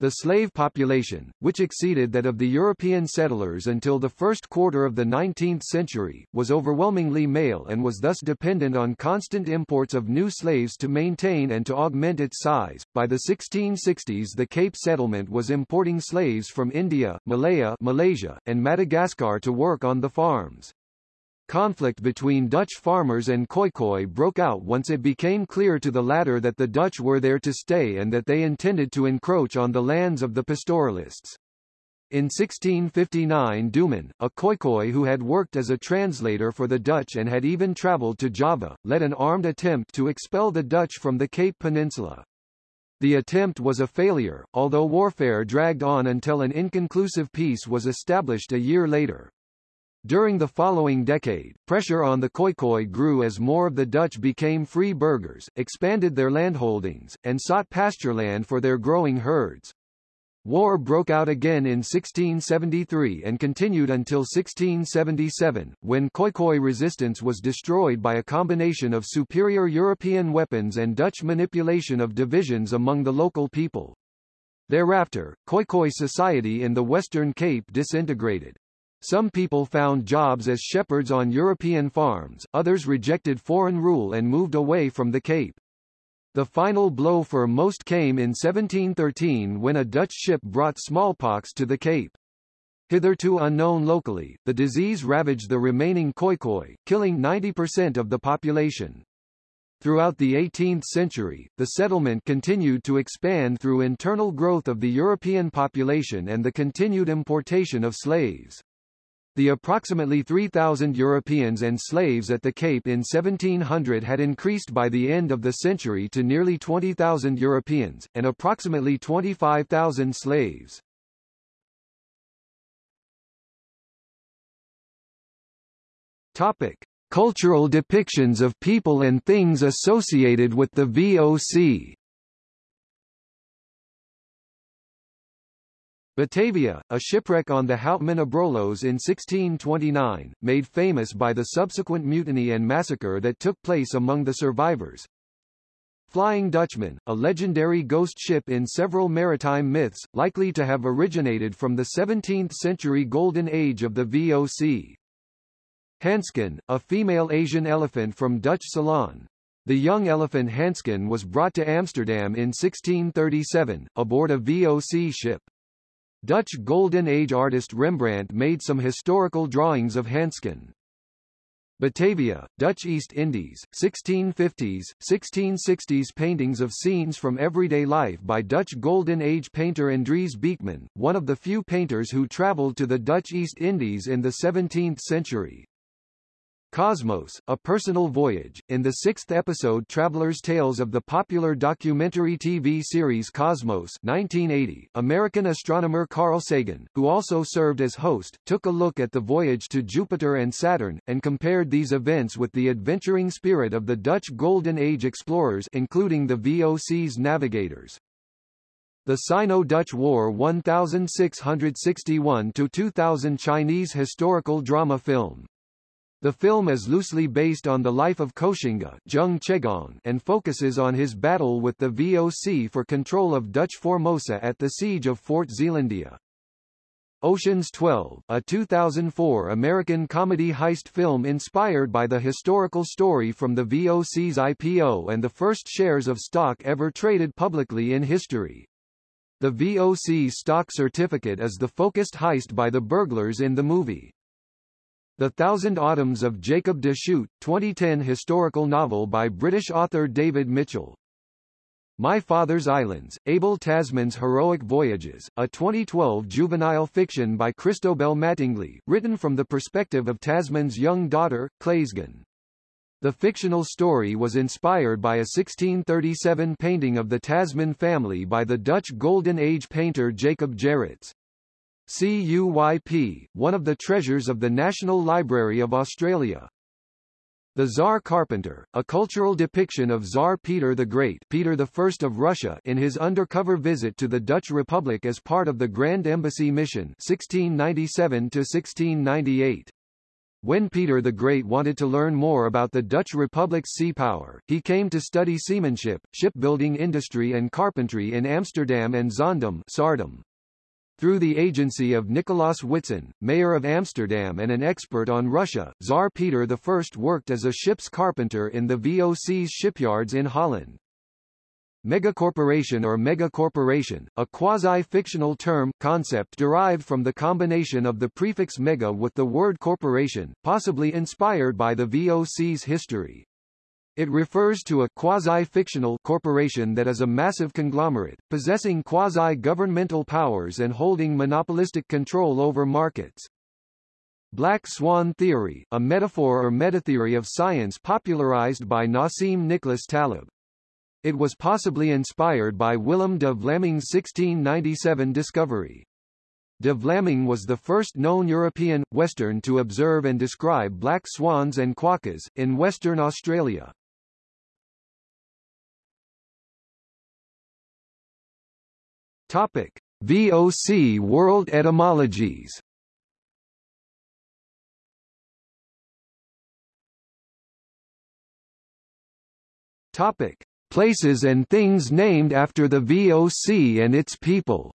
The slave population, which exceeded that of the European settlers until the first quarter of the 19th century, was overwhelmingly male and was thus dependent on constant imports of new slaves to maintain and to augment its size. By the 1660s the Cape settlement was importing slaves from India, Malaya, Malaysia, and Madagascar to work on the farms. Conflict between Dutch farmers and Khoikhoi broke out once it became clear to the latter that the Dutch were there to stay and that they intended to encroach on the lands of the pastoralists. In 1659 Doman, a Khoikhoi who had worked as a translator for the Dutch and had even travelled to Java, led an armed attempt to expel the Dutch from the Cape Peninsula. The attempt was a failure, although warfare dragged on until an inconclusive peace was established a year later. During the following decade, pressure on the Khoikhoi grew as more of the Dutch became free burghers, expanded their landholdings, and sought pastureland for their growing herds. War broke out again in 1673 and continued until 1677, when Khoikhoi resistance was destroyed by a combination of superior European weapons and Dutch manipulation of divisions among the local people. Thereafter, Khoikhoi society in the Western Cape disintegrated. Some people found jobs as shepherds on European farms, others rejected foreign rule and moved away from the Cape. The final blow for most came in 1713 when a Dutch ship brought smallpox to the Cape. Hitherto unknown locally, the disease ravaged the remaining Khoikhoi, killing 90% of the population. Throughout the 18th century, the settlement continued to expand through internal growth of the European population and the continued importation of slaves. The approximately 3,000 Europeans and slaves at the Cape in 1700 had increased by the end of the century to nearly 20,000 Europeans, and approximately 25,000 slaves. Topic. Cultural depictions of people and things associated with the VOC Batavia, a shipwreck on the Houtman Abrolhos in 1629, made famous by the subsequent mutiny and massacre that took place among the survivors. Flying Dutchman, a legendary ghost ship in several maritime myths, likely to have originated from the 17th-century golden age of the VOC. Hansken, a female Asian elephant from Dutch Ceylon. The young elephant Hansken was brought to Amsterdam in 1637, aboard a VOC ship. Dutch Golden Age artist Rembrandt made some historical drawings of Hansken. Batavia, Dutch East Indies, 1650s, 1660s paintings of scenes from everyday life by Dutch Golden Age painter Andries Beekman, one of the few painters who traveled to the Dutch East Indies in the 17th century. Cosmos, A Personal Voyage, in the sixth episode Traveler's Tales of the popular documentary TV series Cosmos 1980, American astronomer Carl Sagan, who also served as host, took a look at the voyage to Jupiter and Saturn, and compared these events with the adventuring spirit of the Dutch Golden Age explorers including the VOC's navigators. The Sino-Dutch War 1661-2000 Chinese historical drama film the film is loosely based on the life of Koxinga Zheng and focuses on his battle with the VOC for control of Dutch Formosa at the siege of Fort Zeelandia. Ocean's 12, a 2004 American comedy heist film inspired by the historical story from the VOC's IPO and the first shares of stock ever traded publicly in history. The VOC stock certificate is the focused heist by the burglars in the movie. The Thousand Autumns of Jacob de Zoet, 2010 historical novel by British author David Mitchell. My Father's Islands, Abel Tasman's Heroic Voyages, a 2012 juvenile fiction by Christobel Mattingley, written from the perspective of Tasman's young daughter, Claesgen. The fictional story was inspired by a 1637 painting of the Tasman family by the Dutch Golden Age painter Jacob Gerrits. CUYP, one of the treasures of the National Library of Australia. The Tsar Carpenter, a cultural depiction of Tsar Peter the Great Peter I of Russia in his undercover visit to the Dutch Republic as part of the Grand Embassy Mission 1697-1698. When Peter the Great wanted to learn more about the Dutch Republic's sea power, he came to study seamanship, shipbuilding industry and carpentry in Amsterdam and Zaandam Saardam. Through the agency of Nicolaas Witsen, mayor of Amsterdam and an expert on Russia, Tsar Peter I worked as a ship's carpenter in the VOC's shipyards in Holland. Megacorporation or megacorporation, a quasi-fictional term, concept derived from the combination of the prefix mega with the word corporation, possibly inspired by the VOC's history. It refers to a quasi-fictional corporation that is a massive conglomerate, possessing quasi-governmental powers and holding monopolistic control over markets. Black Swan Theory, a metaphor or metatheory of science popularized by Nassim Nicholas Taleb. It was possibly inspired by Willem de Vlaming's 1697 discovery. De Vlaming was the first known European, Western to observe and describe black swans and quokkas, in Western Australia. Topic: VOC World Etymologies. Topic: Places and things named after the VOC and its people.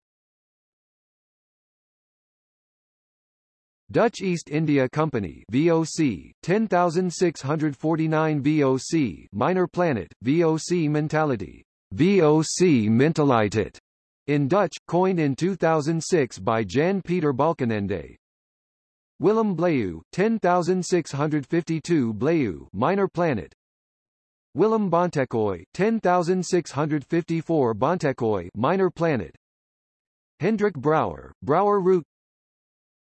Dutch East India Company VOC 10649 VOC Minor Planet VOC Mentality VOC Mentaliteit in Dutch, coined in 2006 by Jan Peter Balkenende. Willem Blaeu, 10652 Blaeu minor planet. Willem Bontekoe, 10654 Bontekoe minor planet. Hendrik Brouwer, Brouwer route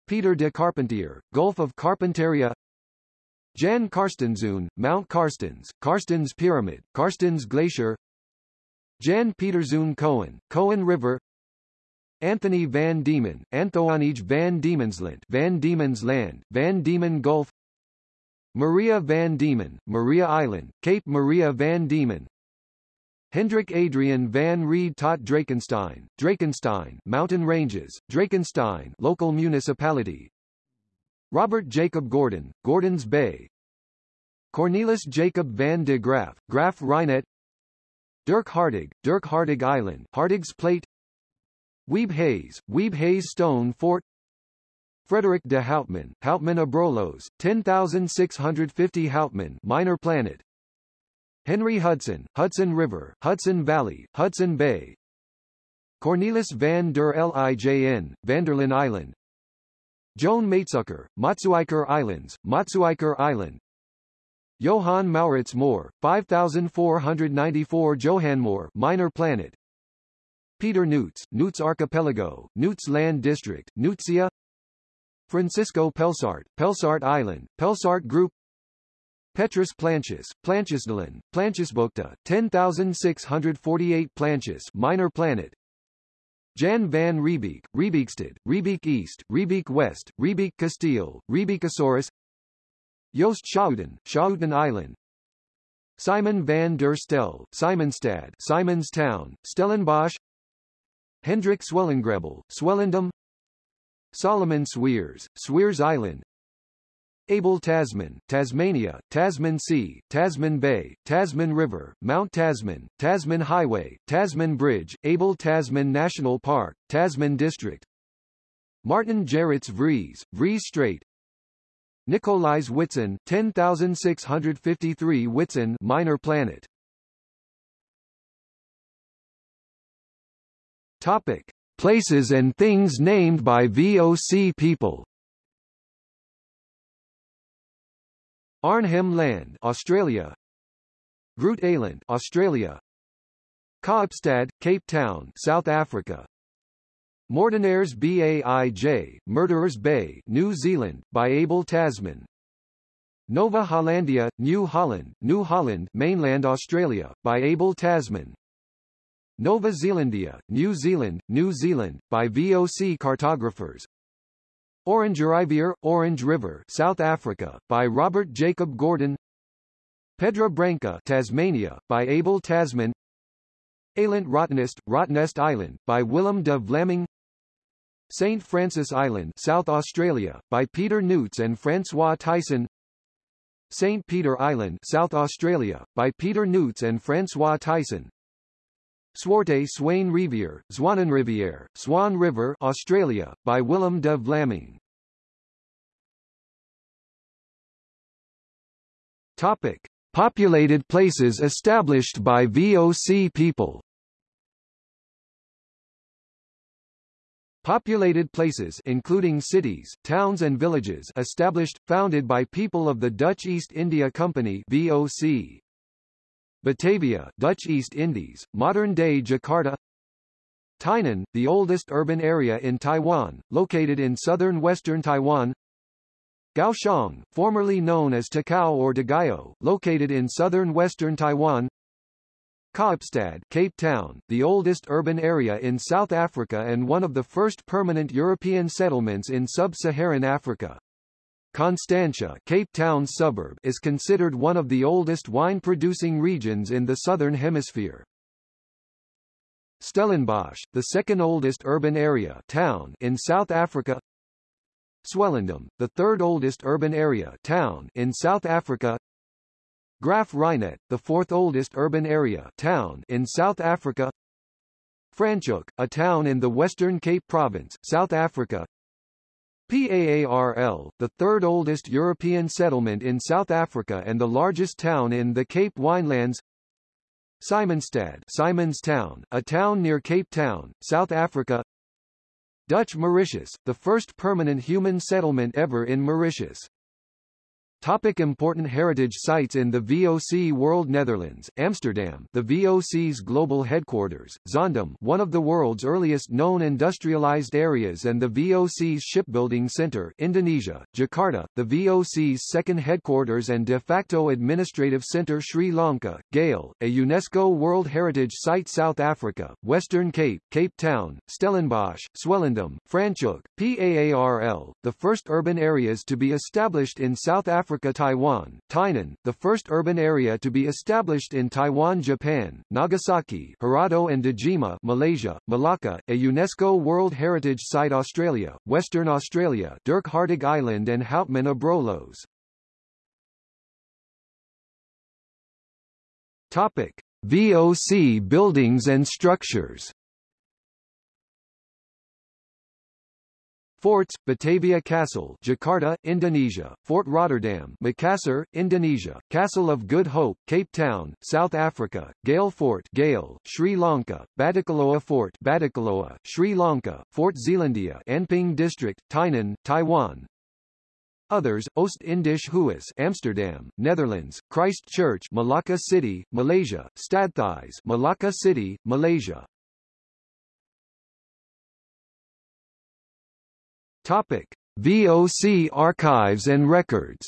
Peter de Carpentier, Gulf of Carpentaria Jan Carstenszoon, Mount Carstens, Carstensz Pyramid, Carstensz Glacier Jan Pieterszoon Coen, Coen River. Anthony van Diemen, Anthoonij van Diemenslandt Van Diemen's Land, Van Diemen Gulf. Maria van Diemen, Maria Island, Cape Maria van Diemen. Hendrik Adrian van Rheede tot Drakenstein, Drakenstein Mountain Ranges, Drakenstein Local Municipality. Robert Jacob Gordon, Gordons Bay. Cornelis Jacob van de Graaff, Graaff Reinet Dirk Hartog, Dirk Hartog Island, Hartog's Plate. Wiebbe Hayes, Wiebbe Hayes Stone Fort. Frederick de Houtman, Houtman Abrolhos, 10650 Houtman Minor Planet. Henry Hudson, Hudson River, Hudson Valley, Hudson Bay. Cornelis van der Lijn, Vanderlin Island. Joan Maetsuycker, Maatsuyker Islands, Matsuiker Island Johann Mauritz Mohr, 5494 Johannmohr minor planet. Peter Nuyts, Nuyts Archipelago, Nuyts Land District, Nuytsia Francisco Pelsaert, Pelsaert Island, Pelsaert Group. Petrus Plancius, Planciusdalen, Planciusbukta, 10648 Plancius minor planet. Jan van Riebeeck, Riebeeckstad, Riebeek East, Riebeek West, Riebeek Castile, Riebeeckosaurus Joost Schouten, Schouten Island. Simon van der Stel, Simonstad, Simonstown, Stellenbosch. Hendrik Swellengrebel, Swellendam. Solomon Sweers, Sweers Island. Abel Tasman, Tasmania, Tasman Sea, Tasman Bay, Tasman River, Mount Tasman, Tasman Highway, Tasman Bridge, Abel Tasman National Park, Tasman District. Martin Gerrits Vries, Vries Strait Nicolaas Witsen 10653 Witsen minor planet Topic Places and things named by VOC people Arnhem Land, Australia. Groot Eylandt, Australia. Kaapstad, Cape Town, South Africa. Moordenaars Baij, Murderers Bay, New Zealand, by Abel Tasman. Nova Hollandia, New Holland, New Holland, mainland Australia, by Abel Tasman. Nova Zealandia, New Zealand, New Zealand, by VOC cartographers. Orangerivier, Orange River, South Africa, by Robert Jacob Gordon. Pedra Branca, Tasmania, by Abel Tasman. Eiland Rottnest, Rottnest Island, by Willem de Vlaming. St. Francis Island, South Australia, by Peter Nuyts and François Thijssen. St. Peter Island, South Australia, by Peter Nuyts and François Thijssen. Zwarte Swain Rivier, Zwanenrivier, Swan River, Australia, by Willem de Vlaming. Topic: Populated places established by VOC people. Populated places including cities, towns and villages established, founded by people of the Dutch East India Company VOC. Batavia, Dutch East Indies, modern-day Jakarta. Tainan, the oldest urban area in Taiwan, located in southern western Taiwan. Kaohsiung, formerly known as Takao or Dagayo, located in southern western Taiwan Kaapstad, Cape Town, the oldest urban area in South Africa and one of the first permanent European settlements in sub-Saharan Africa. Constantia Cape Town suburb is considered one of the oldest wine-producing regions in the Southern Hemisphere. Stellenbosch, the second oldest urban area town in South Africa Swellendam, the third oldest urban area town in South Africa Graaff-Reinet, the fourth oldest urban area town in South Africa. Franschhoek, a town in the Western Cape Province, South Africa. PAARL, the third oldest European settlement in South Africa and the largest town in the Cape Winelands. Simonstad Simonstown, a town near Cape Town, South Africa. Dutch Mauritius, the first permanent human settlement ever in Mauritius Topic important heritage sites in the VOC World Netherlands, Amsterdam. The VOC's global headquarters, Zaandam one of the world's earliest known industrialized areas and the VOC's shipbuilding center Indonesia, Jakarta, the VOC's second headquarters and de facto administrative center Sri Lanka, Galle, a UNESCO World Heritage Site South Africa, Western Cape, Cape Town, Stellenbosch, Swellendam, Franschhoek, PAARL, the first urban areas to be established in South Africa Africa Taiwan, Tainan, the first urban area to be established in Taiwan Japan, Nagasaki Hirado and Dejima Malaysia, Malacca, a UNESCO World Heritage Site Australia, Western Australia Dirk Hartig Island and Houtman Abrolhos. Topic. VOC buildings and structures Forts, Batavia Castle Jakarta, Indonesia, Fort Rotterdam Makassar, Indonesia, Castle of Good Hope, Cape Town, South Africa, Galle Fort Galle, Sri Lanka, Batticaloa Fort Batticaloa, Sri Lanka, Fort Zeelandia Anping District, Tainan, Taiwan, Others, Oost-Indisch Huis Amsterdam, Netherlands, Christchurch Malacca City, Malaysia, Stadhuis Malacca City, Malaysia. Topic: VOC archives and records.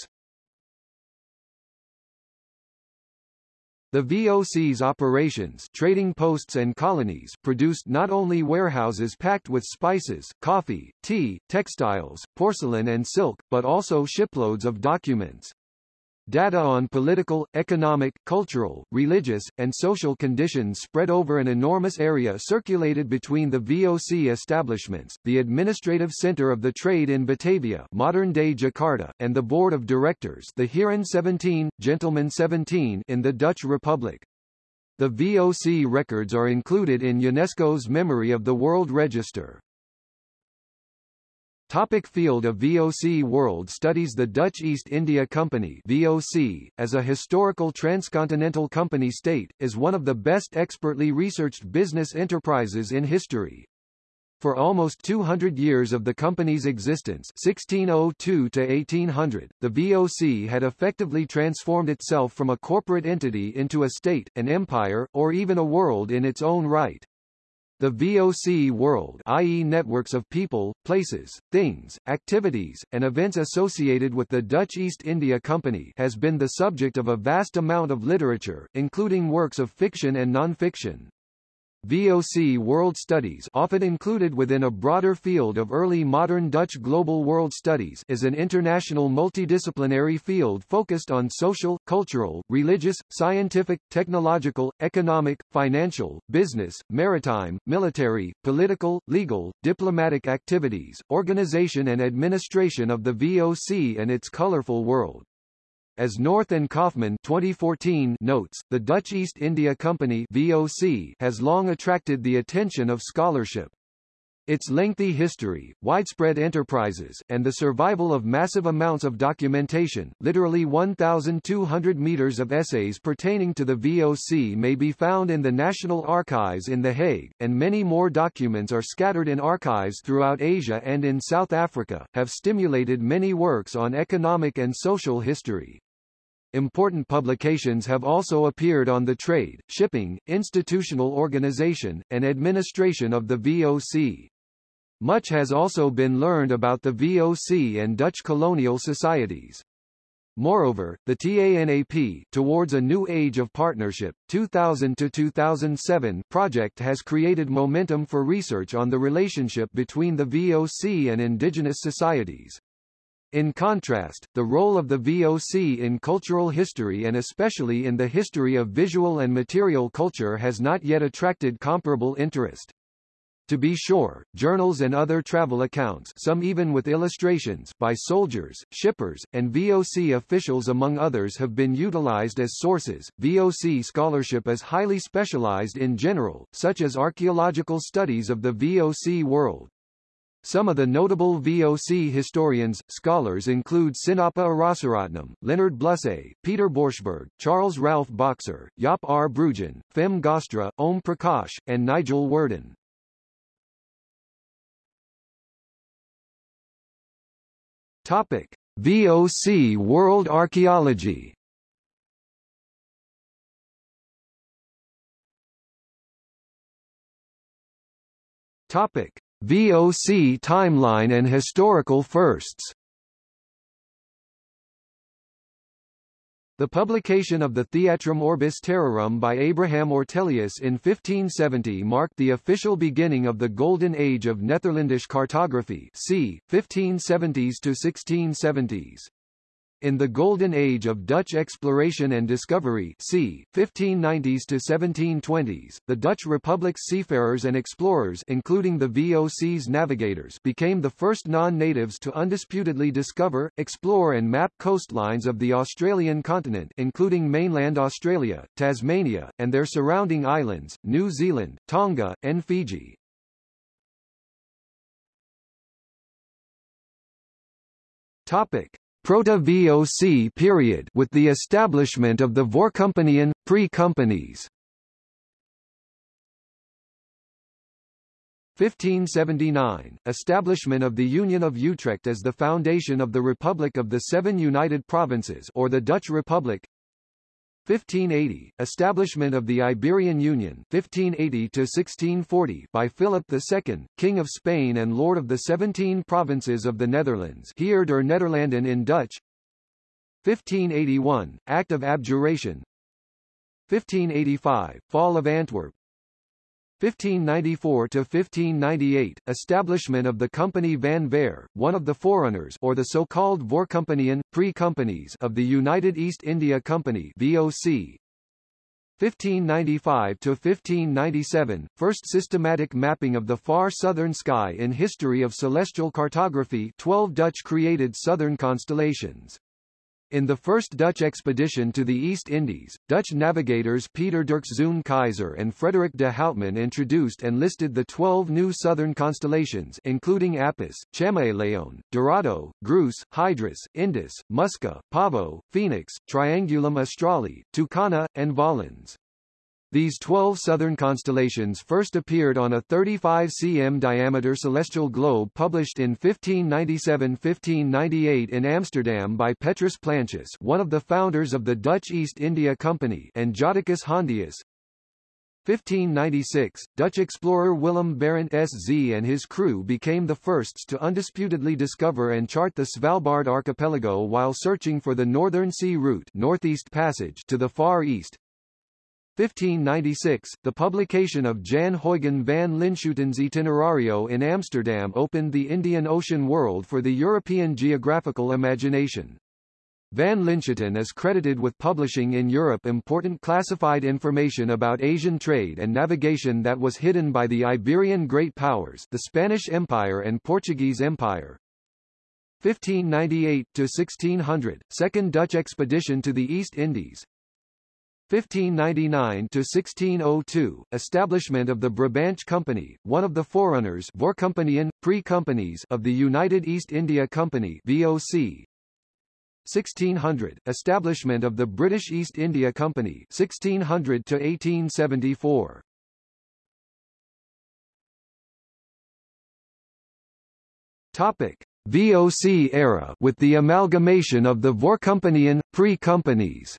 The VOC's operations trading posts and colonies produced not only warehouses packed with spices, coffee, tea, textiles, porcelain and silk, but also shiploads of documents. Data on political, economic, cultural, religious, and social conditions spread over an enormous area circulated between the VOC establishments, the administrative center of the trade in Batavia modern-day Jakarta, and the board of directors the Heeren 17, Gentlemen 17 in the Dutch Republic. The VOC records are included in UNESCO's Memory of the World Register. Topic field of VOC World Studies The Dutch East India Company VOC, as a historical transcontinental company state, is one of the best expertly researched business enterprises in history. For almost 200 years of the company's existence 1602 to 1800, the VOC had effectively transformed itself from a corporate entity into a state, an empire, or even a world in its own right. The VOC world i.e. networks of people, places, things, activities, and events associated with the Dutch East India Company has been the subject of a vast amount of literature, including works of fiction and non-fiction. VOC world studies often included within a broader field of early modern Dutch global world studies is an international multidisciplinary field focused on social, cultural, religious, scientific, technological, economic, financial, business, maritime, military, political, legal, diplomatic activities, organization and administration of the VOC and its colorful world. As North and Kaufman 2014 notes, the Dutch East India Company VOC has long attracted the attention of scholarship. Its lengthy history, widespread enterprises, and the survival of massive amounts of documentation literally 1,200 meters of essays pertaining to the VOC may be found in the National Archives in The Hague, and many more documents are scattered in archives throughout Asia and in South Africa, have stimulated many works on economic and social history. Important publications have also appeared on the trade, shipping, institutional organization, and administration of the VOC. Much has also been learned about the VOC and Dutch colonial societies. Moreover, the TANAP Towards a New Age of Partnership 2000 to 2007 project has created momentum for research on the relationship between the VOC and indigenous societies. In contrast, the role of the VOC in cultural history and especially in the history of visual and material culture has not yet attracted comparable interest. To be sure, journals and other travel accounts some even with illustrations by soldiers, shippers, and VOC officials among others have been utilized as sources. VOC scholarship is highly specialized in general, such as archaeological studies of the VOC world. Some of the notable VOC historians, scholars include Sinnappa Arasaratnam, Leonard Blussé, Peter Borschberg, Charles Ralph Boxer, Jaap R. Bruggen, Femme Gaastra, Om Prakash, and Nigel Worden. Topic: VOC World Archaeology Topic: VOC timeline and historical firsts The publication of the Theatrum Orbis Terrarum by Abraham Ortelius in 1570 marked the official beginning of the Golden Age of Netherlandish cartography c. 1570s to 1670s. In the Golden Age of Dutch exploration and discovery c. 1590s to 1720s, the Dutch Republic's seafarers and explorers including the VOC's navigators became the first non-natives to undisputedly discover, explore and map coastlines of the Australian continent including mainland Australia, Tasmania, and their surrounding islands, New Zealand, Tonga, and Fiji. Topic. Proto-VOC period with the establishment of the Voorkompanien, pre-companies. 1579 – Establishment of the Union of Utrecht as the foundation of the Republic of the Seven United Provinces or the Dutch Republic 1580 – Establishment of the Iberian Union 1580-1640 by Philip II, King of Spain and Lord of the Seventeen Provinces of the Netherlands Heer der Nederlanden in Dutch. 1581 – Act of Abjuration. 1585 – Fall of Antwerp 1594 to 1598 establishment of the Compagnie van Verre, one of the forerunners or the so-called Voorkompaniën, pre-companies of the United East India Company VOC 1595 to 1597 first systematic mapping of the far southern sky in history of celestial cartography 12 Dutch created southern constellations in the first Dutch expedition to the East Indies, Dutch navigators Peter Dirkszoon Keyser and Frederik de Houtman introduced and listed the 12 new southern constellations including Apus, Chamaeleon, Dorado, Grus, Hydrus, Indus, Musca, Pavo, Phoenix, Triangulum Australe, Tucana, and Volans. These 12 southern constellations first appeared on a 35 cm diameter celestial globe published in 1597-1598 in Amsterdam by Petrus Plancius one of the founders of the Dutch East India Company and Jodocus Hondius. 1596, Dutch explorer Willem Barentsz and his crew became the firsts to undisputedly discover and chart the Svalbard archipelago while searching for the Northern Sea Route Northeast Passage to the Far East. 1596, the publication of Jan Huygens van Linschoten's Itinerario in Amsterdam opened the Indian Ocean world for the European geographical imagination. Van Linschoten is credited with publishing in Europe important classified information about Asian trade and navigation that was hidden by the Iberian Great Powers the Spanish Empire and Portuguese Empire. 1598 to 1600, Second Dutch expedition to the East Indies, 1599 to 1602 establishment of the Brabant Company one of the forerunners pre-companies of the United East India Company VOC 1600 establishment of the British East India Company 1600 to 1874 Topic. VOC era with the amalgamation of the Voorkompaniën pre-companies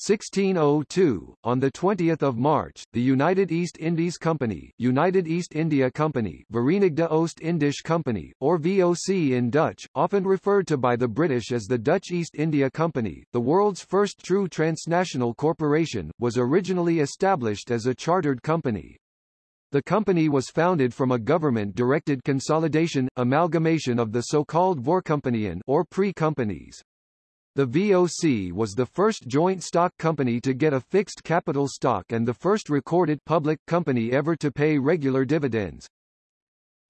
1602, on 20 March, the United East Indies Company, United East India Company Verenigde Oost-Indische Compagnie, or VOC in Dutch, often referred to by the British as the Dutch East India Company, the world's first true transnational corporation, was originally established as a chartered company. The company was founded from a government-directed consolidation, amalgamation of the so-called Voorkompaniën or pre-companies. The VOC was the first joint stock company to get a fixed capital stock and the first recorded public company ever to pay regular dividends.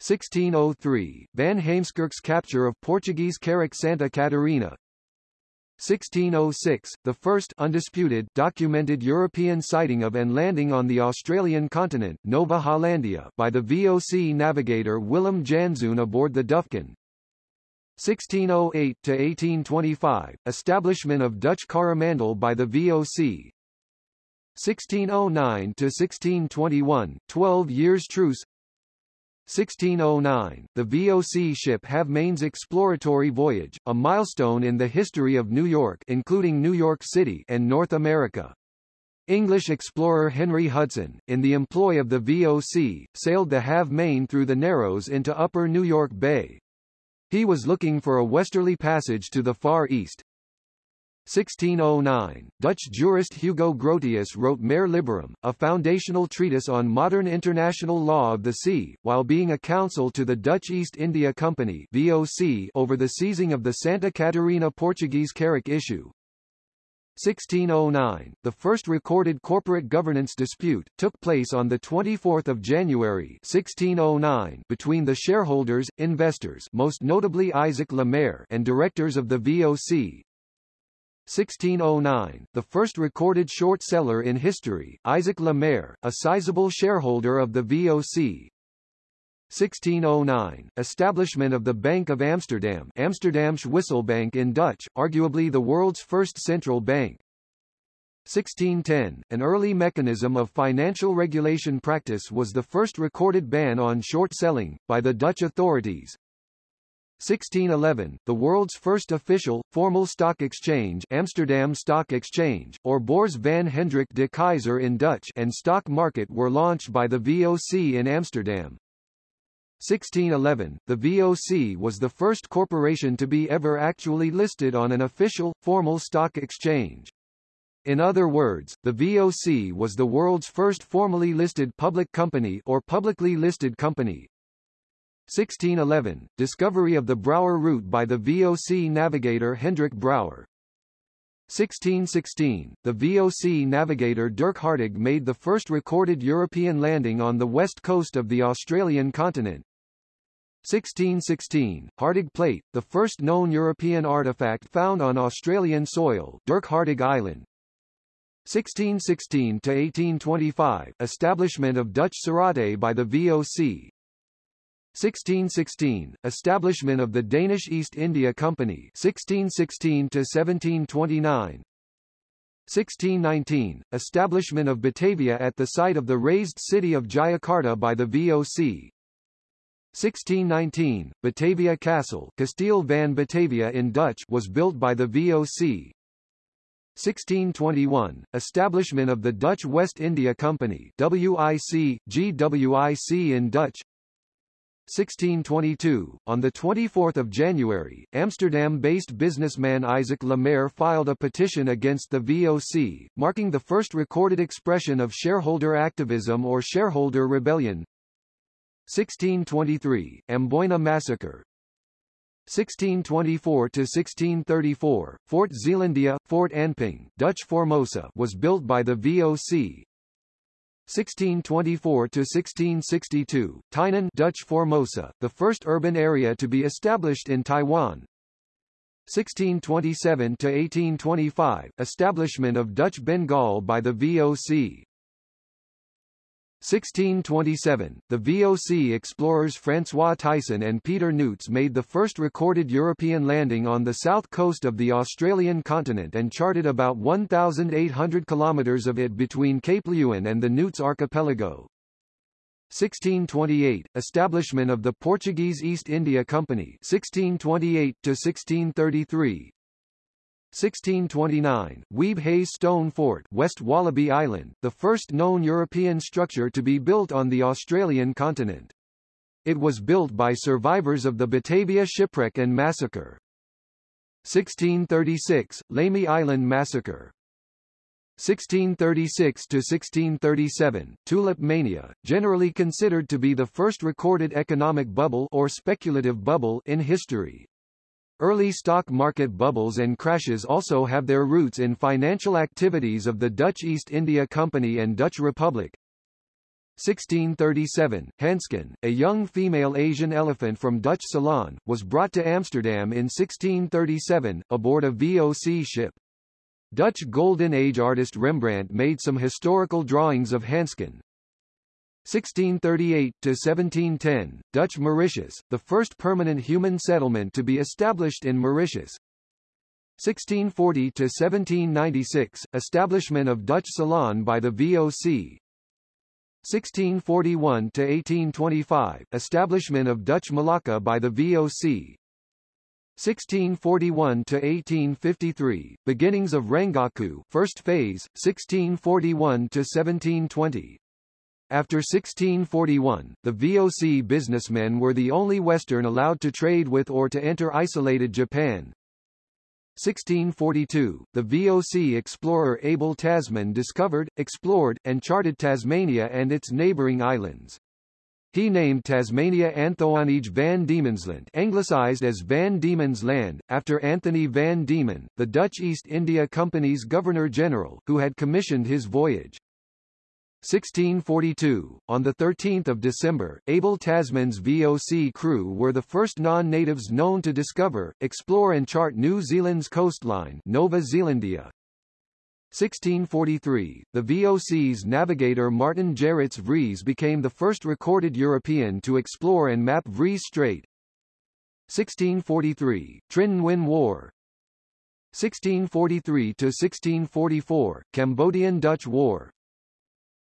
1603, Van Heemskerk's capture of Portuguese carrack Santa Catarina. 1606, the first undisputed documented European sighting of and landing on the Australian continent Nova Hollandia by the VOC navigator Willem Janszoon aboard the Duyfken. 1608 to 1825 establishment of Dutch Coromandel by the VOC 1609 to 1621 12 years truce. 1609 the VOC ship Halve Maen's exploratory voyage a milestone in the history of New York including New York City and North America. English explorer Henry Hudson, in the employ of the VOC, sailed the Halve Maen through the Narrows into upper New York Bay. He was looking for a westerly passage to the Far East. 1609, Dutch jurist Hugo Grotius wrote Mare Liberum, a foundational treatise on modern international law of the sea, while being a counsel to the Dutch East India Company VOC over the seizing of the Santa Catarina Portuguese carrack issue. 1609, the first recorded corporate governance dispute, took place on 24 January 1609 between the shareholders, investors most notably Isaac Le Maire and directors of the VOC. 1609, the first recorded short seller in history, Isaac Le Maire, a sizable shareholder of the VOC, 1609, establishment of the Bank of Amsterdam Amsterdamse Wisselbank in Dutch, arguably the world's first central bank. 1610, an early mechanism of financial regulation practice was the first recorded ban on short selling, by the Dutch authorities. 1611, the world's first official, formal stock exchange Amsterdam Stock Exchange, or Beurs van Hendrik de Keyser in Dutch and stock market were launched by the VOC in Amsterdam. 1611, the VOC was the first corporation to be ever actually listed on an official, formal stock exchange. In other words, the VOC was the world's first formally listed public company or publicly listed company. 1611, discovery of the Brouwer route by the VOC navigator Hendrik Brouwer. 1616, the VOC navigator Dirk Hartog made the first recorded European landing on the west coast of the Australian continent. 1616, Hartog Plate, the first known European artifact found on Australian soil Dirk Hartog Island. 1616 to 1825 establishment of Dutch Suratte by the VOC 1616 establishment of the Danish East India Company 1616 to 1729 1619 establishment of Batavia at the site of the razed city of Jayakarta by the VOC 1619 Batavia Castle Kasteel van Batavia in Dutch was built by the VOC 1621, establishment of the Dutch West India Company WIC, GWIC in Dutch 1622, on 24 January, Amsterdam-based businessman Isaac Le Maire filed a petition against the VOC, marking the first recorded expression of shareholder activism or shareholder rebellion. 1623, Amboina Massacre, 1624 to 1634, Fort Zeelandia, Fort Anping, Dutch Formosa, was built by the VOC. 1624 to 1662, Tainan, Dutch Formosa, the first urban area to be established in Taiwan. 1627 to 1825, establishment of Dutch Bengal by the VOC. 1627, the VOC explorers François Thijssen and Peter Nuyts made the first recorded European landing on the south coast of the Australian continent and charted about 1,800 kilometres of it between Cape Leeuwin and the Nuyts archipelago. 1628, establishment of the Portuguese East India Company 1628 to 1633, 1629, Wiebbe Hayes Stone Fort West Wallabi Island, the first known European structure to be built on the Australian continent. It was built by survivors of the Batavia shipwreck and massacre. 1636, Lamey Island Massacre 1636 to 1637, tulip mania, generally considered to be the first recorded economic bubble or speculative bubble in history. Early stock market bubbles and crashes also have their roots in financial activities of the Dutch East India Company and Dutch Republic. 1637, Hansken, a young female Asian elephant from Dutch Ceylon, was brought to Amsterdam in 1637, aboard a VOC ship. Dutch Golden Age artist Rembrandt made some historical drawings of Hansken, 1638 to 1710, Dutch Mauritius, the first permanent human settlement to be established in Mauritius. 1640 to 1796, establishment of Dutch Ceylon by the VOC. 1641 to 1825, establishment of Dutch Malacca by the VOC. 1641 to 1853, beginnings of Rangaku first phase, 1641 to 1720. After 1641, the VOC businessmen were the only Western allowed to trade with or to enter isolated Japan. 1642, the VOC explorer Abel Tasman discovered, explored, and charted Tasmania and its neighbouring islands. He named Tasmania Anthoonij van Diemen's-Land anglicized as Van Diemen's Land, after Anthony van Diemen, the Dutch East India Company's Governor-General, who had commissioned his voyage. 1642, on 13 December, Abel Tasman's VOC crew were the first non-natives known to discover, explore and chart New Zealand's coastline Nova Zealandia. 1643, the VOC's navigator Martin Gerrits Vries became the first recorded European to explore and map Vries Strait. 1643, Trinh Nguyen War, 1643 to 1644 Cambodian-Dutch War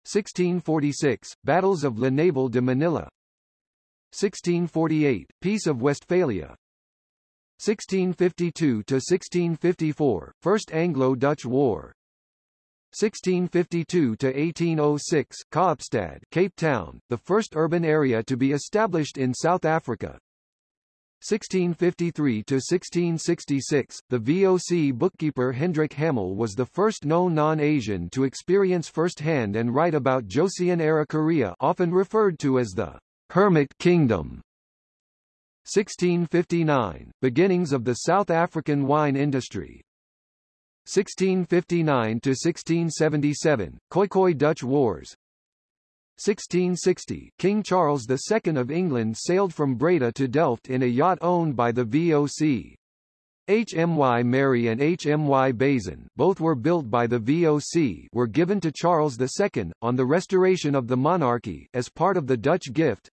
1646 Battles of La Naval de Manila. 1648 Peace of Westphalia. 1652 to 1654 First Anglo-Dutch War. 1652 to 1806 Kaapstad Cape Town the first urban area to be established in South Africa 1653 to 1666, the VOC bookkeeper Hendrik Hamel was the first known non-Asian to experience firsthand and write about Joseon-era Korea, often referred to as the Hermit Kingdom. 1659, beginnings of the South African wine industry. 1659 to 1677, Khoikhoi Dutch Wars. 1660, King Charles II of England sailed from Breda to Delft in a yacht owned by the VOC. HMY Mary and HMY Bezan, both were built by the VOC, were given to Charles II, on the restoration of the monarchy, as part of the Dutch gift.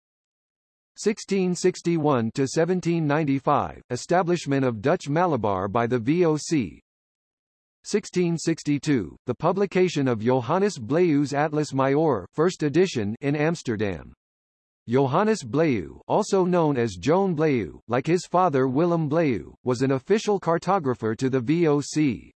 1661 to 1795, establishment of Dutch Malabar by the VOC, 1662, the publication of Johannes Blaeu's Atlas Maior, first edition in Amsterdam. Johannes Blaeu also known as Joan Blaeu, like his father Willem Blaeu, was an official cartographer to the VOC.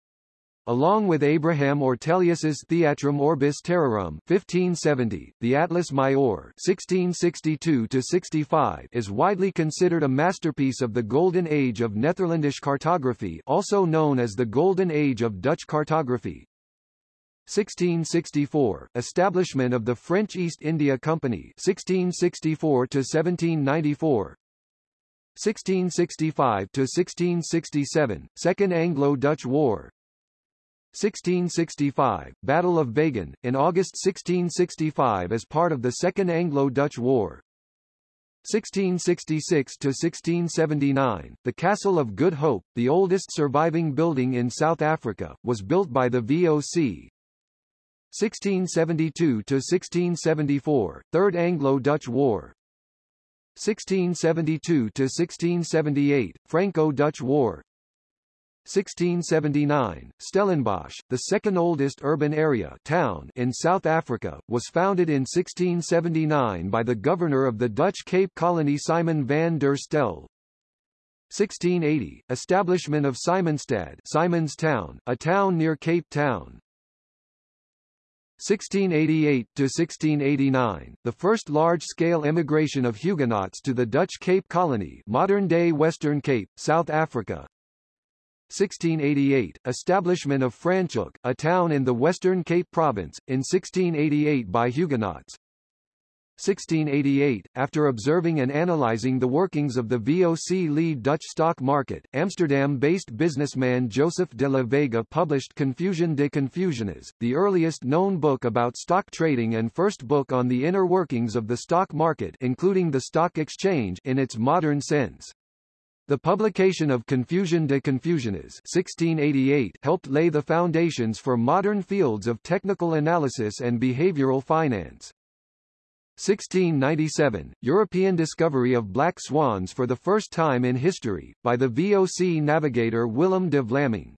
Along with Abraham Ortelius's Theatrum Orbis Terrarum 1570, the Atlas Maior 1662-65 is widely considered a masterpiece of the Golden Age of Netherlandish cartography also known as the Golden Age of Dutch cartography. 1664 Establishment of the French East India Company 1664 to 1794 1665 to 1667 Second Anglo-Dutch War 1665, Battle of Vågen, in August 1665 as part of the Second Anglo-Dutch War. 1666–1679, the Castle of Good Hope, the oldest surviving building in South Africa, was built by the VOC. 1672–1674, Third Anglo-Dutch War. 1672–1678, Franco-Dutch War. 1679, Stellenbosch, the second oldest urban area town in South Africa, was founded in 1679 by the governor of the Dutch Cape Colony Simon van der Stel. 1680, establishment of Simonstad Simonstown, a town near Cape Town. 1688 to 1689, the first large-scale immigration of Huguenots to the Dutch Cape Colony, modern-day Western Cape, South Africa. 1688, establishment of Franschhoek, a town in the Western Cape Province, in 1688 by Huguenots. 1688, after observing and analyzing the workings of the VOC lead Dutch stock market, Amsterdam-based businessman Joseph de la Vega published Confusion de Confusiones, the earliest known book about stock trading and first book on the inner workings of the stock market including the stock exchange in its modern sense. The publication of Confusion de Confusiones 1688 helped lay the foundations for modern fields of technical analysis and behavioral finance. 1697, European discovery of black swans for the first time in history, by the VOC navigator Willem de Vlaming.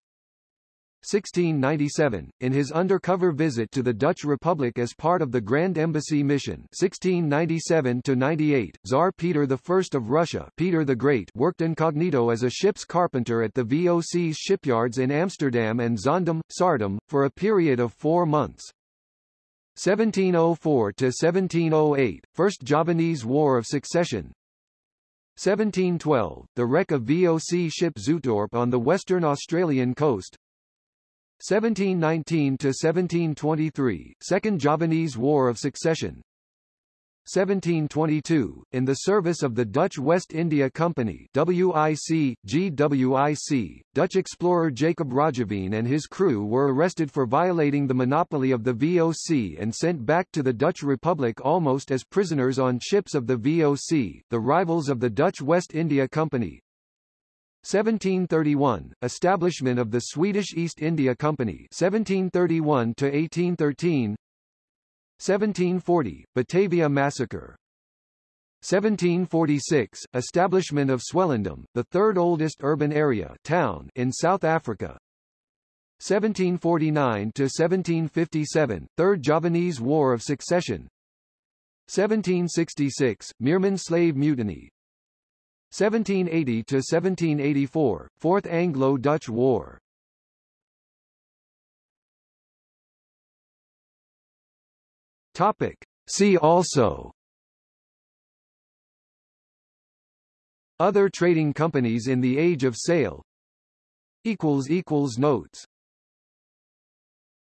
1697, in his undercover visit to the Dutch Republic as part of the Grand Embassy mission. 1697-98, Tsar Peter I of Russia Peter the Great worked incognito as a ship's carpenter at the VOC's shipyards in Amsterdam and Zaandam, Saardam, for a period of four months. 1704-1708, First Javanese War of Succession, 1712, the wreck of VOC ship Zuytdorp on the western Australian coast 1719 to 1723, Second Javanese War of Succession. 1722, in the service of the Dutch West India Company WIC, GWIC, Dutch explorer Jacob Roggeveen and his crew were arrested for violating the monopoly of the VOC and sent back to the Dutch Republic almost as prisoners on ships of the VOC, the rivals of the Dutch West India Company. 1731 Establishment of the Swedish East India Company 1731 to 1813 1740 Batavia Massacre 1746 Establishment of Swellendam, the third oldest urban area town in South Africa. 1749 to 1757 Third Javanese War of Succession. 1766 Meermin slave mutiny. 1780 to 1784 Fourth Anglo-Dutch War. Topic. See also Other trading companies in the Age of Sail equals equals Notes